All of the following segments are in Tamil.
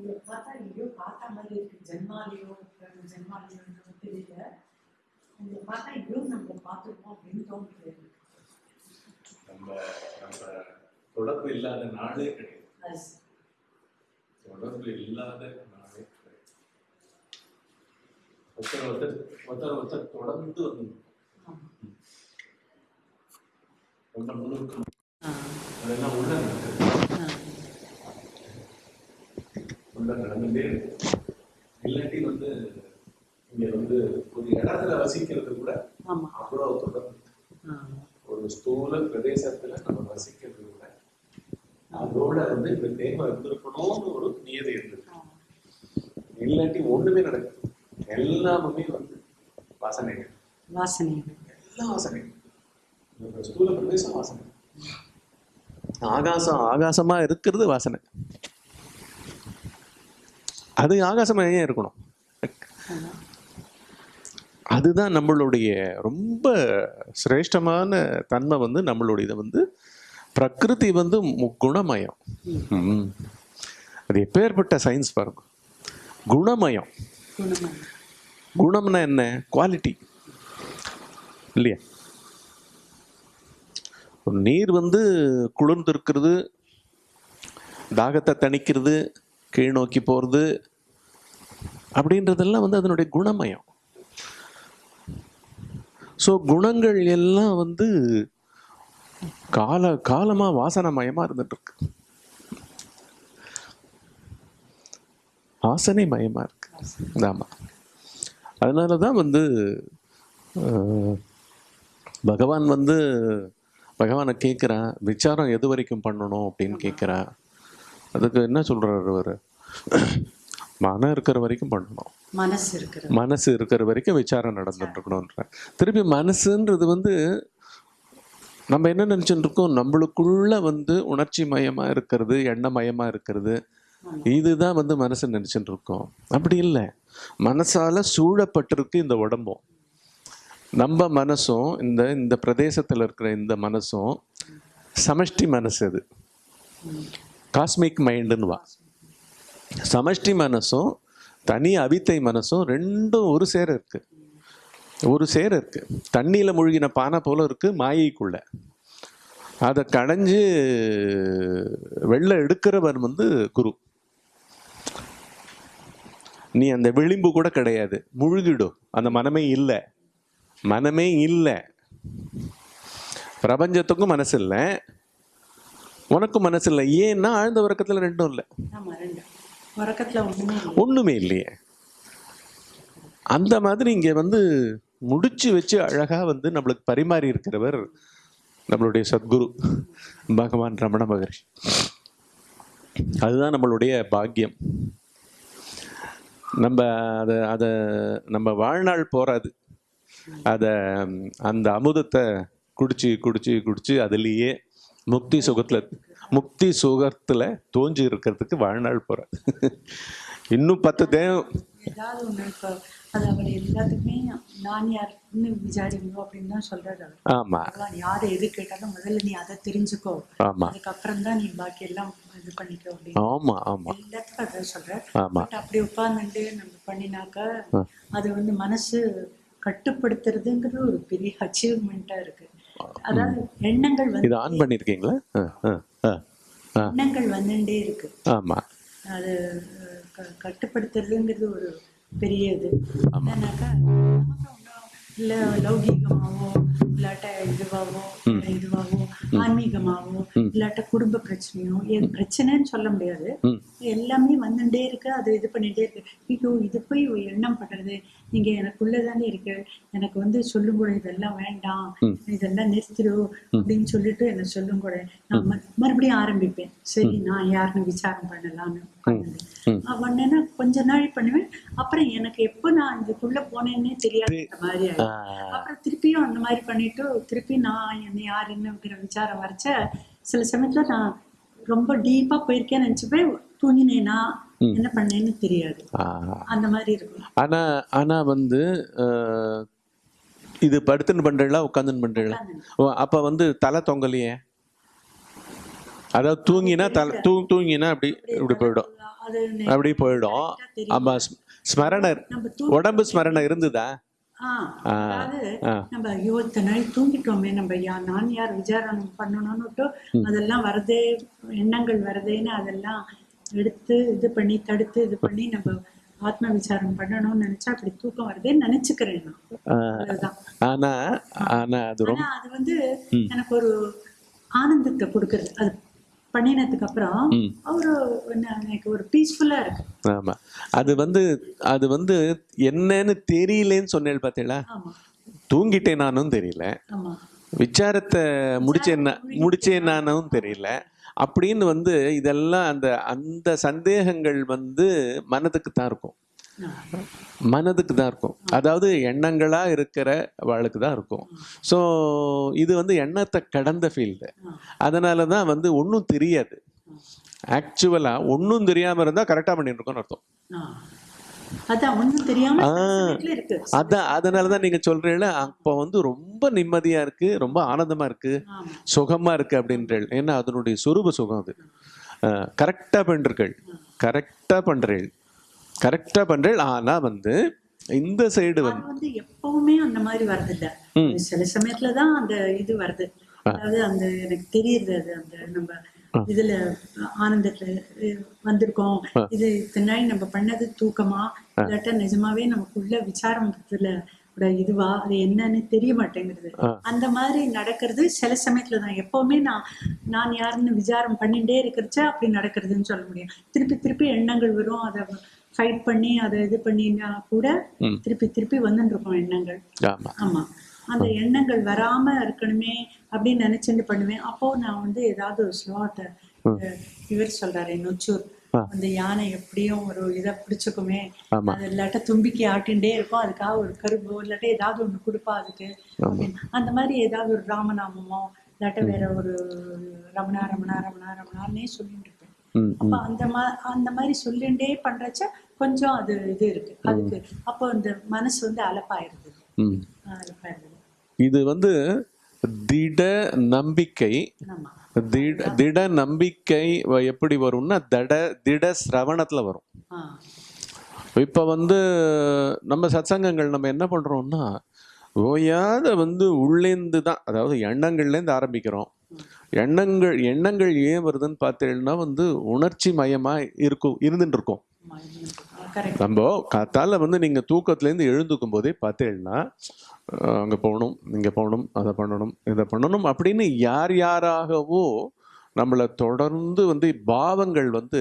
உங்களை பார்த்தா எங்கேயோ பார்த்த மாதிரி இருக்கு. ஜென்மாலியோ ஜென்மாலியோ தெரியல. உங்களை பார்த்தா எங்கேயோ நம்ம பார்த்துருக்கோம் அப்படின்னு தோணுது. நம்ம நம்ம தொடர்பு இல்லாத நாளே கிடையாது. தொடர்பு இல்லாத நாளே கிடையாது. ஒருத்தர் ஒருத்தர் ஒருத்தர் ஒருத்தர் தொடர்ந்து வந்து. ரொம்ப நுணுக்கம் ஆ, அதெல்லாம் உள்ள நடக்குது ஆ. உள்ள நடந்துட்டே இருக்கு இல்லாட்டி வந்து இங்க வந்து ஒரு இடத்துல வசிக்கிறது கூட ஆமா. அவ்வளவு தொடர்பு ஒரு ஸ்தூல பிரதேசத்துல நம்ம வசிக்கிறது கூட அதோட வந்து இந்த தேவை இருந்திருக்கணும்னு ஒரு நியதி இருந்தது. ஆ. இல்லாட்டி ஒண்ணுமே நடக்காது எல்லாமே வந்து வாசனைகள். வாசனைகள். எல்லா வாசனைகள். ஸ்தூல பிரதேசம் வாசனை. ஆகாசம் ஆகாசமா இருக்கிறது வாசனை. அது ஆகாசமா ஏன் இருக்கணும். அதுதான் நம்மளுடைய ரொம்ப சிரேஷ்டமான தன்மை வந்து நம்மளுடைய வந்து பிரகிருதி வந்து குணமயம். அது எப்பேற்பட்ட சயின்ஸ் பாருங்க குணமயம். குணம்னா என்ன குவாலிட்டி இல்லையா நீர் வந்து குளிர்ந்து இருக்கிறது தாகத்தை தணிக்கிறது கீழ் நோக்கி போகிறது அப்படின்றதெல்லாம் வந்து அதனுடைய குணமயம். ஸோ குணங்கள் எல்லாம் வந்து கால காலமாக வாசனமயமாக இருந்துட்டுருக்கு. வாசனை மயமாக இருக்கு. ஆமாம் அதனால தான் வந்து பகவான் வந்து பகவானை கேட்குறான் விசாரம் எது வரைக்கும் பண்ணணும் அப்படின்னு கேட்குறான் அதுக்கு என்ன சொல்கிறார் அவர்? மனம் இருக்கிற வரைக்கும் பண்ணணும். மனசு இருக்கிறது மனசு இருக்கிற வரைக்கும் விசாரம் நடந்துட்டு இருக்கணும்ன்ற திருப்பி மனசுன்றது வந்து நம்ம என்ன நினைச்சுட்டு இருக்கோம் நம்மளுக்குள்ள வந்து உணர்ச்சி மயமா இருக்கிறது எண்ணமயமா இருக்கிறது. இதுதான் வந்து மனசு நினைச்சுட்டு இருக்கோம் அப்படி இல்லை. மனசால சூழப்பட்டிருக்கு இந்த உடம்பும். நம்ம மனசும் இந்த இந்த பிரதேசத்துல இருக்கிற இந்த மனசும் சமஷ்டி மனசு அது. காஸ்மிக் மைண்டுன்னு வா சமஷ்டி மனசும் தனி அவித்தை மனசும் ரெண்டும் ஒரு சேர இருக்கு. ஒரு சேர இருக்கு. தண்ணியில் முழுகின பானை போல இருக்கு மாயைக்குள்ள. அதை கடைஞ்சு வெளில எடுக்கிறவர் வந்து குரு. நீ அந்த விளிம்பு கூட கிடையாது. முழுகிடும் அந்த மனமே இல்லை. மனமே இல்லை. பிரபஞ்சத்துக்கும் மனசு இல்லை உனக்கும் மனசு இல்லை ஏன்னா ஆழ்ந்த வர்க்கத்தில் ரெண்டும் இல்லை. உறக்கத்துல ஒண்ணுமே இல்லையே. அந்த மாதிரி இங்க வந்து முடிச்சு வச்சு அழகா வந்து நம்மளுக்கு பரிமாறி இருக்கிறவர் நம்மளுடைய சத்குரு பகவான் ரமண மகர்ஷி. அதுதான் நம்மளுடைய பாக்கியம். நம்ம அதை அதை நம்ம வாழ்நாள் போகாது அதை அந்த அமுதத்தை குடிச்சு குடிச்சு குடிச்சு அதுலேயே முக்தி சுகத்தில் முக்தி சுகத்துல தோஞ்சி இருக்கிறதுக்கு வாழ்நாள் போறாது இன்னும் பத்து தேவம் ஏதாவது ஒண்ணு இப்போ அது அவர் எல்லாத்துக்குமே நான் யாருன்னு விசாரிக்கணும் அப்படின்னு தான் சொல்றாரு ஆமா. யாரை எது கேட்டாலும் முதல்ல நீ அதை தெரிஞ்சுக்கோ. ஆமா. அதுக்கப்புறம் தான் நீ பாக்கி எல்லாம் இது பண்ணிக்கோ அப்படின்னு. ஆமா ஆமா. எல்லாத்துக்கும் அதான் சொல்றார். ஆமா. பட் அப்படி உட்கார்ந்துட்டு நம்ம பண்ணினாக்கா அது வந்து மனசு கட்டுப்படுத்துறதுங்கிறது ஒரு பெரிய அச்சீவ்மெண்ட்டா இருக்கு. அதாவது எண்ணங்கள் வந்து இது ஆன் பண்ணிருக்கீங்களா. எண்ணங்கள் வந்துட்டே இருக்கு. ஆமா. அது கட்டுப்படுத்துறதுங்கிறது ஒரு பெரிய இது. என்னன்னாக்கா இல்ல லௌகீகமாவோ இல்லாட்ட இதுவாவோ இல்ல இதுவாவோ ஆன்மீகமாவோ இல்லாட்ட குடும்ப பிரச்சனையோ எது பிரச்சனைன்னு சொல்ல முடியாது. எல்லாமே வந்துட்டே இருக்கு அது இது பண்ணிட்டே இருக்கு. ஐயோ இது போய் எண்ணம் பண்றது நீங்க எனக்குள்ளதானே இருக்கு. எனக்கு வந்து சொல்லும் கூட இதெல்லாம் வேண்டாம். இதெல்லாம் நிறுத்திடு அப்படின்னு சொல்லிட்டு என்ன சொல்லும் கூட நான் மறுபடியும் ஆரம்பிப்பேன். சரி நான் யாருன்னு விசாரம் பண்ணலாம்னு பண்ணேன்னா கொஞ்ச நாள் பண்ணுவேன். அப்புறம் எனக்கு எப்போ நான் இதுக்குள்ள போனேன்னே தெரியாத மாதிரி ஆயிடுச்சு. ஆ, அப்புறம் திருப்பியும் அந்த மாதிரி பண்ணிட்டு திருப்பி நான் என்ன யார் என்னங்கிற விசாரம் வரைச்ச சில சமயத்துல நான் ரொம்ப டீப்பா போயிருக்கேன்னு நினைச்சுப்பேன். தூங்கினேனா என்ன பண்ணேன்னு தெரியாது. அந்த மாதிரி இருக்கும். ஆனா ஆனா வந்து இது படுத்துன்னு பண்றீங்களா உட்காந்துன்னு பண்றீங்களா? அப்ப வந்து தலை தொங்கலையே? அதாவது தூங்கினா தலை தூ தூங்கினா அப்படி இப்படி போயிடும். அப்படி போயிடும். ஆமா ஸ்ம- ஸ்மரண நம்ம தூ உடம்பு ஸ்மரணை இருந்ததா? அதாவது. நம்ம ஐயோ நாள் தூங்கிட்டோமே நம்ம யா நான் யார் விசாரணை பண்ணணும்னுட்டு அதெல்லாம் வரதே எண்ணங்கள் வரதேன்னு அதெல்லாம் எடுத்து இது பண்ணி தடுத்து இது பண்ணி நம்ம ஆத்ம விசாரம் பண்ணணும்னு நினைச்சா அப்படி தூக்கம் வருதேன்னு நினைச்சுக்கிறேன் ஆனா ஆனா அது வந்து எனக்கு ஒரு ஆனந்தத்தை கொடுக்கறது. அது பண்ணினதுக்கு அப்புறம் ஒரு எனக்கு ஒரு பீஸ்ஃபுல்லா இருக்கு. ஆமா. அது வந்து அது வந்து என்னன்னு தெரியலேன்னு சொன்னேன் பார்த்தீங்களா ஆமா. தூங்கிட்டேன் நானும் தெரியல. விசாரத்தை முடிச்சேன்னா முடிச்சேன் நானும் தெரியல. அப்படின்னு வந்து இதெல்லாம் அந்த அந்த சந்தேகங்கள் வந்து மனதுக்கு தான் இருக்கும். மனதுக்கு தான் இருக்கும். அதாவது எண்ணங்களா இருக்கிற வாழ்க்கை தான் இருக்கும். ஸோ இது வந்து எண்ணத்தை கடந்த ஃபீல்டு அதனால தான் வந்து ஒன்றும் தெரியாது. ஆக்சுவலாக ஒன்றும் தெரியாமல் இருந்தால் கரெக்டாக பண்ணிட்டு இருக்கோம்னு அர்த்தம். அதான் ஒண்ணும் தெரியாம ஆ. வீட்டுல இருக்கு. அதான் அதனால தான் நீங்கள் சொல்கிறீங்கள அப்போ வந்து ரொம்ப நிம்மதியாக இருக்குது ரொம்ப ஆனந்தமாக இருக்குது ஆமா. சுகமாக இருக்குது அப்படின்றீள் ஏன்னா அதனுடைய சொரூப சுகம் அது. கரெக்டாக பண்ணுறீர்கள் கரெக்டாக பண்ணுறீள் கரெக்டாக பண்ணுறீள் ஆனால் வந்து இந்த சைடு வந்து எப்பவுமே அந்த மாதிரி வருது இல்ல. சில சமயத்துல தான் அந்த இது வருது. அதாவது அந்த எனக்கு தெரியுது அது அந்த நம்ம இதுல ஆனந்தத்துல வந்திருக்கோம். இது இத்தனை நம்ம பண்ணது தூக்கமா? இல்லாட்டா நிஜமாவே நமக்குள்ள விசாரத்துல இதுவா? அது என்னன்னு தெரிய மாட்டேங்குது. அந்த மாதிரி நடக்கிறது சில சமயத்துல தான். எப்பவுமே நான் நான் யாருன்னு விசாரம் பண்ணிட்டே இருக்கிறச்ச அப்படி நடக்கிறதுன்னு சொல்ல முடியும். திருப்பி திருப்பி எண்ணங்கள் வரும். அதை ஃபைட் பண்ணி அதை இது பண்ணினா கூட திருப்பி திருப்பி வந்துட்டு இருக்கும் எண்ணங்கள். ஆமா. அந்த எண்ணங்கள் வராம இருக்கணுமே அப்படின்னு நினைச்சுட்டு பண்ணுவேன். அப்போ நான் வந்து ஏதாவது ஒரு ஸ்லாட் இவர் சொல்றாரு நொச்சூர். அந்த யானை எப்படியும் ஒரு இதை பிடிச்சுக்குமே. அது இல்லாட்ட தும்பிக்கை ஆட்டின்டே இருக்கும். அதுக்காக ஒரு கரும்பு இல்லாட்ட ஏதாவது ஒண்ணு கொடுப்பா அதுக்கு. அந்த மாதிரி ஏதாவது ஒரு ராமநாமமோ இல்லாட்ட வேற ஒரு ரமணா ரமணா ரமணா ரமணான்னே சொல்லிட்டு இருப்பேன். அப்ப அந்த மா அந்த மாதிரி சொல்லிண்டே பண்றச்ச கொஞ்சம் அது இது இருக்கு. அதுக்கு அப்போ இந்த மனசு வந்து அலப்பாயிருது. இது வந்து திட நம்பிக்கை. திட திட நம்பிக்கை எப்படி வரும்னா தட திட சிரவணத்துல வரும். இப்போ வந்து நம்ம சத்சங்கங்கள் நம்ம என்ன பண்றோம்னா ஓயாத வந்து உள்ளேந்து தான் அதாவது எண்ணங்கள்லேருந்து ஆரம்பிக்கிறோம். எண்ணங்கள் எண்ணங்கள் ஏன் வருதுன்னு பார்த்தீங்கன்னா வந்து உணர்ச்சி மயமா இருக்கும் இருந்துட்டு இருக்கும். நம்ம காத்தால வந்து நீங்கள் தூக்கத்துலேருந்து எழுந்துக்கும் போதே பார்த்தேன்னா அங்கே போகணும் இங்கே போகணும் அதை பண்ணணும் இதை பண்ணணும் அப்படின்னு யார் யாராகவோ நம்மளை தொடர்ந்து வந்து பாவங்கள் வந்து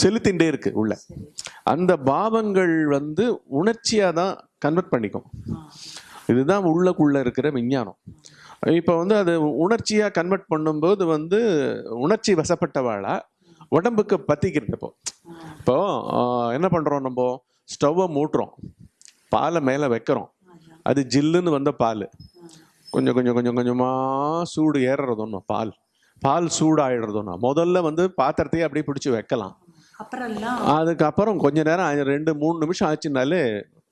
செலுத்தின்றே இருக்கு உள்ள. அந்த பாவங்கள் வந்து உணர்ச்சியாக தான் கன்வெர்ட் பண்ணிக்கும். இதுதான் உள்ளக்குள்ள இருக்கிற விஞ்ஞானம். இப்போ வந்து அது உணர்ச்சியாக கன்வெர்ட் பண்ணும்போது வந்து உணர்ச்சி வசப்பட்டவாளா? உடம்புக்கு பத்திக்கிறது இப்போ. இப்போ என்ன பண்ணுறோம் நம்ம? ஸ்டவ்வை மூட்டுறோம். பாலை மேலே வைக்கிறோம். அது ஜில்லுன்னு வந்த பால். கொஞ்சம் கொஞ்சம் கொஞ்சம் கொஞ்சமாக சூடு ஏறுறதுன்னு பால். பால் சூடாயிடுறதுன்னா. முதல்ல வந்து பாத்திரத்தையே அப்படியே பிடிச்சி வைக்கலாம். அதுக்கப்புறம் கொஞ்ச நேரம் ரெண்டு மூணு நிமிஷம் ஆச்சுனாலே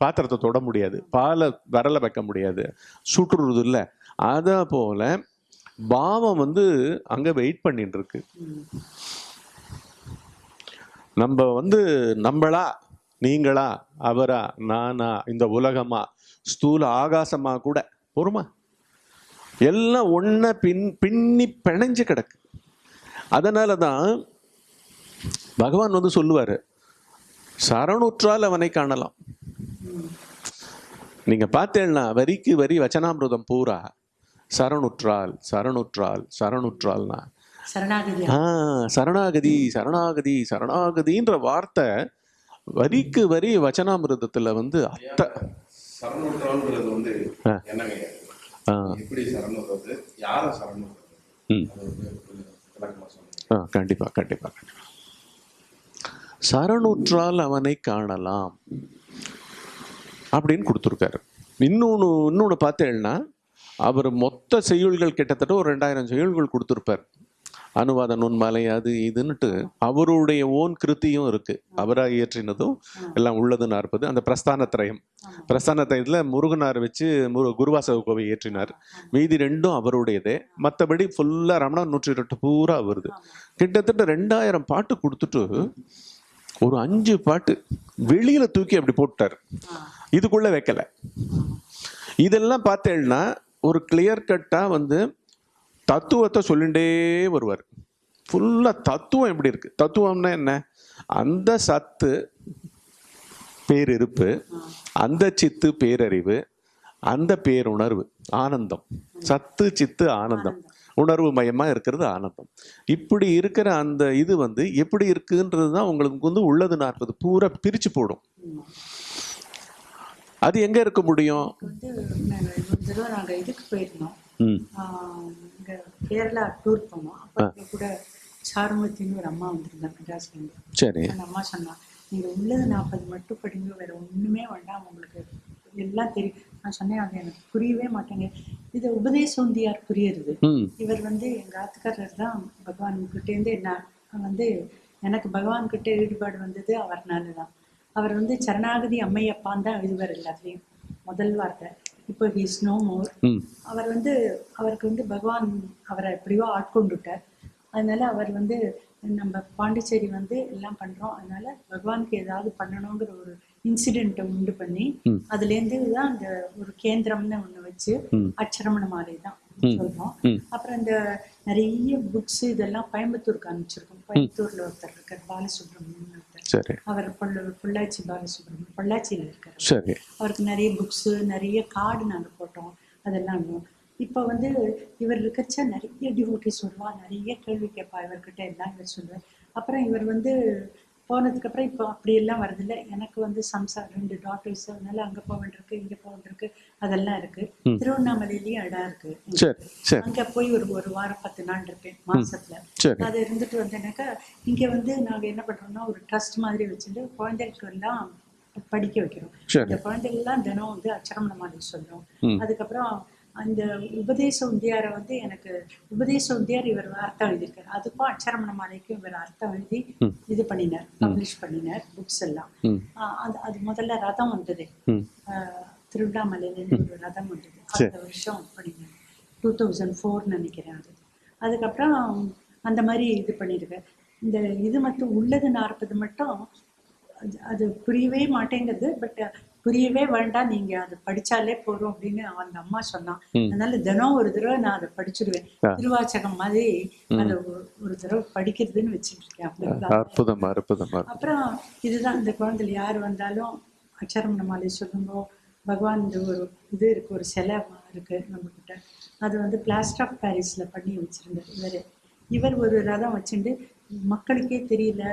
பாத்திரத்தை தொட முடியாது. பாலை விரல வைக்க முடியாது. சுட்டுறது இல்லை. அதை போல பாவம் வந்து அங்கே வெயிட் பண்ணிட்டு இருக்கு. நம்ம வந்து நம்மளா நீங்களா அவரா நானா இந்த உலகமா ஸ்தூல ஆகாசமா கூட பொறுமா. எல்லாம் ஒன்ன பின் பின்னி பிணைஞ்சு கிடக்கு. அதனால தான் பகவான் வந்து சொல்லுவார் சரணுற்றால் அவனை காணலாம். நீங்கள் பார்த்தேன்னா வரிக்கு வரி வச்சனாமிருதம் பூரா சரணுற்றால் சரணுற்றால் சரணுற்றால்னா சரணாகதி. ஆ சரணாகதி சரணாகதி சரணாகதின்ற வார்த்தை வரிக்கு வரி வச்சனாமிருதத்துல வந்து அத்த. சரணுற்றோன்றது வந்து. என்னங்க? எப்படி யாரை கண்டிப்பா கண்டிப்பா கண்டிப்பா. சரணுற்றால் அவனை காணலாம் அப்படின்னு கொடுத்துருக்காரு. இன்னொன்று இன்னொன்று பார்த்தேன்னா அவர் மொத்த செய்யுள்கள் கிட்டத்தட்ட ஒரு ரெண்டாயிரம் செய்யுள்கள் கொடுத்துருப்பார். அனுவாத நுண்மலை அது இதுன்னுட்டு அவருடைய ஓன் கிருத்தியும் இருக்கு. அவராக இயற்றினதும் எல்லாம் உள்ளது நாற்பது. அந்த பிரஸ்தான திரயம். பிரஸ்தான திரயத்தில் முருகனார் வச்சு முரு குருவாசக கோவை இயற்றினார். மீதி ரெண்டும் அவருடையதே. மற்றபடி ஃபுல்லாக ரமணா நூற்றி எட்டு பூரா வருது கிட்டத்தட்ட ரெண்டாயிரம் பாட்டு கொடுத்துட்டு ஒரு அஞ்சு பாட்டு வெளியில தூக்கி அப்படி போட்டார். இதுக்குள்ள வைக்கல. இதெல்லாம் பார்த்தேன்னா ஒரு கிளியர் கட்டா வந்து தத்துவத்தை சொல்லிண்டே வருவார். ஃபுல்லா தத்துவம் எப்படி இருக்கு? தத்துவம்னா என்ன? அந்த சத்து பேரிருப்பு அந்த சித்து பேரறிவு அந்த பேருணர்வு ஆனந்தம். சத்து சித்து ஆனந்தம். உணர்வு மயமா இருக்கிறது ஆனந்தம். இப்படி இருக்கிற அந்த இது வந்து எப்படி இருக்குன்றது தான் உங்களுக்கு வந்து உள்ளது நாற்பது பூரா பிரிச்சு போடும். அது எங்க இருக்க முடியும்? இங்க கேரளா டூர் போனோம். அப்போ கூட சாருமத்தின்னு ஒரு அம்மா வந்திருந்தாங்க மெட்ராஸ்ல இருந்து சரி. அந்த அம்மா சொன்னா நீங்க உள்ளது நாற்பது மட்டும் படிங்க வேற ஒண்ணுமே வேண்டாம் உங்களுக்கு எல்லாம் தெரியும். நான் சொன்னேன் அது எனக்கு புரியவே மாட்டேங்க இது உபதேசோந்தியார் புரியுறது. இவர் வந்து எங்க ஆத்துக்காரர் தான் பகவான் கிட்டேருந்து என்ன வந்து எனக்கு பகவான் கிட்ட ஈடுபாடு வந்தது அவர்னால தான். அவர் வந்து சரணாகதி அம்மையப்பான் தான் எழுதுவார் எல்லாத்துலேயும் முதல் வார்த்தை. இப்போ ஹீஸ் நோ மோர் அவர் வந்து அவருக்கு வந்து பகவான் அவரை எப்படியோ ஆட்கொண்டுட்டார். அதனால அவர் வந்து நம்ம பாண்டிச்சேரி வந்து எல்லாம் பண்றோம். அதனால பகவானுக்கு ஏதாவது பண்ணணுங்கிற ஒரு இன்சிடென்ட்டை உண்டு பண்ணி ம். அதுலேருந்து தான் அந்த ஒரு கேந்திரம்னு ஒண்ணு வச்சு. அச்சரமண மாலை தான் சொல்றோம். அப்புறம் இந்த நிறைய புக்ஸ் இதெல்லாம் கோயம்புத்தூருக்கு அனுப்பிச்சிருக்கோம். கோயம்புத்தூர்ல ஒருத்தர் இருக்கார் பாலசுப்ரமணியன் ஒருத்தர் சரி. அவர் பொள்ள பொள்ளாச்சி பாலசுப்ரமணியம் பொள்ளாச்சியில இருக்கார். சரி. அவருக்கு நிறைய புக்ஸு நிறைய கார்டு நாங்கள் போட்டோம் அதெல்லாம் இப்போ வந்து இவர் இருக்கச்ச நிறைய டிவோட்டிஸ் வருவா நிறைய கேள்வி கேட்பா இவர்கிட்ட எல்லாம் இவர் சொல்லுவார். அப்புறம் இவர் வந்து போனதுக்கு அப்புறம் இப்போ அப்படியெல்லாம் வரதில்லை எனக்கு வந்து சம்சார் ரெண்டு டாட்டர்ஸ் அதனால அங்கே வேண்டியிருக்கு இங்கே போக வேண்டியிருக்கு அதெல்லாம் இருக்கு. திருவண்ணாமலையிலயும் இடம் இருக்கு. அங்க போய் ஒரு ஒரு வாரம் பத்து நாள் இருப்பேன் மாசத்துல. அது இருந்துட்டு வந்தேனாக்கா இங்க வந்து நாங்க என்ன பண்றோம்னா ஒரு ட்ரஸ்ட் மாதிரி வச்சுட்டு குழந்தைகளுக்கு எல்லாம் படிக்க வைக்கிறோம். இந்த குழந்தைகள் எல்லாம் தினம் வந்து அச்சரமண மாதிரி சொல்றோம். அதுக்கப்புறம் அந்த உபதேச உந்தியாரை வந்து எனக்கு உபதேச உந்தியார் இவர் அர்த்தம் எழுதியிருக்காரு. அதுக்கும் அச்சரமண மாலைக்கும் இவர் அர்த்தம் எழுதி இது பண்ணினார் பப்ளிஷ் பண்ணினார் புக்ஸ் எல்லாம். அது அது முதல்ல ரதம் வந்தது. திருவண்ணாமலையிலேருந்து ஒரு ரதம் வந்தது. அடுத்த வருஷம் பண்ணினேன் டூ தௌசண்ட் ஃபோர் நினைக்கிறேன் அது. அதுக்கப்புறம் அந்த மாதிரி இது பண்ணியிருக்கேன் இந்த இது மட்டும் உள்ளது நாற்பது மட்டும் அது- அது புரியவே மாட்டேங்குது. பட் புரியவே வேண்டாம் நீங்க அது படிச்சாலே போதும் அப்படின்னு அந்த அம்மா சொன்னான். அதனால தினம் ஒரு தடவை நான் அதை படிச்சிடுவேன் திருவாச்சகம் மாதிரி அதை ஒரு- தடவை படிக்கிறதுன்னு வச்சுட்டு இருக்கேன். அப்படிதான் அற்புதமா அற்புதமா அப்புறம் இதுதான் இந்த குழந்தைல யார் வந்தாலும் அச்சரம் மாலை சொல்லுங்கோ பகவான் இந்த ஒரு இது இருக்கு ஒரு சிலை இருக்கு நம்ம கிட்ட அது வந்து பிளாஸ்டர் ஆஃப் பாரிஸ்ல பண்ணி வச்சிருந்தார் இவர். இவர் ஒரு ரதம் வச்சுட்டு மக்களுக்கே தெரியல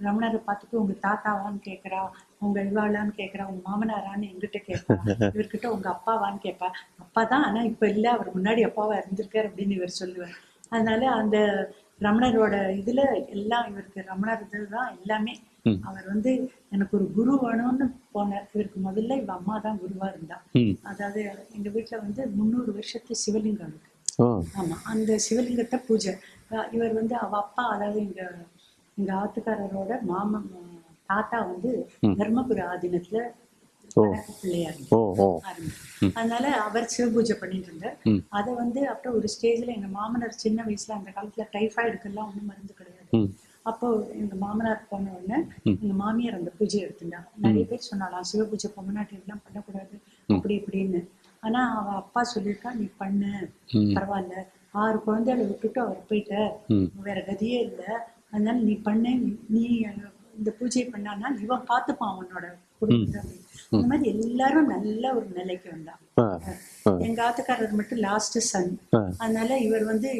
ரமணரை பார்த்துட்டு உங்க தாத்தாவான்னு கேட்கறா உங்க இவாளான்னு கேட்கறா உங்க மாமனாரான்னு எங்கிட்ட கேட்பா இவர்கிட்ட உங்க அப்பாவான்னு கேட்பா அப்பா தான் ஆனா இப்ப இல்ல அவர் முன்னாடி அப்பாவா இருந்திருக்காரு அப்படின்னு இவர் சொல்லுவார். அதனால அந்த ரமணரோட இதுல எல்லாம் இவருக்கு ரமணர் இதுதான் எல்லாமே. அவர் வந்து எனக்கு ஒரு குரு வேணும்னு போனார். இவருக்கு முதல்ல இவ அம்மா தான் குருவா இருந்தா. அதாவது எங்க வீட்டுல வந்து முந்நூறு வருஷத்து சிவலிங்கம் இருக்கு. ஆமா அந்த சிவலிங்கத்தை பூஜை. இவர் வந்து அவ அப்பா அதாவது எங்க எங்க ஆத்துக்காரரோட மாமன் தாத்தா வந்து தர்மபுர ஆதீனத்துல பிள்ளையார் அதனால அவர் சிவபூஜை பண்ணிட்டு இருந்தார். அதை வந்து அப்புறம் ஒரு ஸ்டேஜ்ல எங்க மாமனார் சின்ன வயசுல அந்த காலத்துல டைஃபாய்டுக்கெல்லாம் ஒண்ணும் மருந்து கிடையாது. அப்போ எங்க மாமனார் போன உடனே எங்க மாமியார் அந்த பூஜை எடுத்துட்டா நிறைய பேர் சொன்னாலாம் சிவபூஜை பொம்மநாட்டி எல்லாம் பண்ணக்கூடாது. அப்படி இப்படின்னு. ஆனா அவ அப்பா சொல்லியிருக்கா நீ பண்ணு. பரவாயில்ல. ஆறு குழந்தைகளை விட்டுட்டு அவர் போயிட்ட. வேற கதியே இல்ல. அதனால நீ பண்ணு. நீ இந்த பூஜை பண்ணானா இவன் பார்த்துப்பான் அவனோட குடும்பத்தை. அந்த மாதிரி எல்லாரும் நல்ல ஒரு நிலைக்கு ஆ எங்க ஆத்துக்காரர் மட்டும் லாஸ்ட் சன். அதனால இவர் வந்து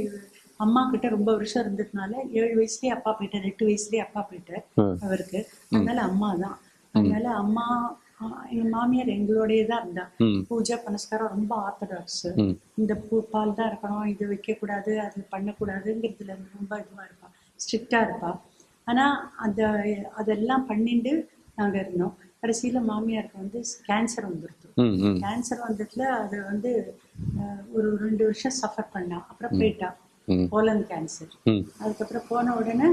அம்மா கிட்ட ரொம்ப வருஷம் இருந்ததுனால ஏழு வயசுலயே அப்பா போயிட்டார் எட்டு வயசுலயே அப்பா போயிட்டார். அவருக்கு. அதனால அம்மா தான். அதனால அம்மா எங்க மாமியார் எங்களோடயே தான் இருந்தா பூஜை புனஸ்காரம் ரொம்ப ஆர்த்தடாக்ஸ் இந்த பூ பால் தான் இருக்கணும் இது வைக்க கூடாது அது பண்ணக்கூடாதுங்கிறதுல ரொம்ப இதுவா இருப்பா. ஸ்ட்ரிக்டா இருப்பா. ஆனா அந்த அதெல்லாம் பண்ணிட்டு நாங்க இருந்தோம். கடைசியில மாமியாருக்கு வந்து கேன்சர் ம் கேன்சர் வந்ததுல அது வந்து ஒரு ரெண்டு வருஷம் சஃபர் பண்ணா. அப்புறம் போயிட்டா. ம். போலன் கேன்சர் அதுக்கப்புறம் போன உடனே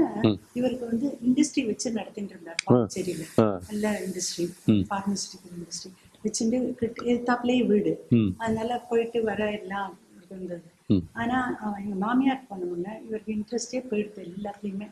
இவருக்கு வந்து இண்டஸ்ட்ரி வச்சு நடத்திட்டு இருந்தார். பாண்டிச்சேரியில. நல்ல இண்டஸ்ட்ரி. பார்மசிட்டிக்கல் இண்டஸ்ட்ரி வச்சுட்டு எதிர்த்தாப்புலயே வீடு. அதனால போயிட்டு வர எல்லாம் இருந்தது. ம். ஆனா அஹ், எங்க மாமியார் போன முன்ன இவருக்கு இன்ட்ரெஸ்டே போயிடுது எல்லாத்துலயுமே.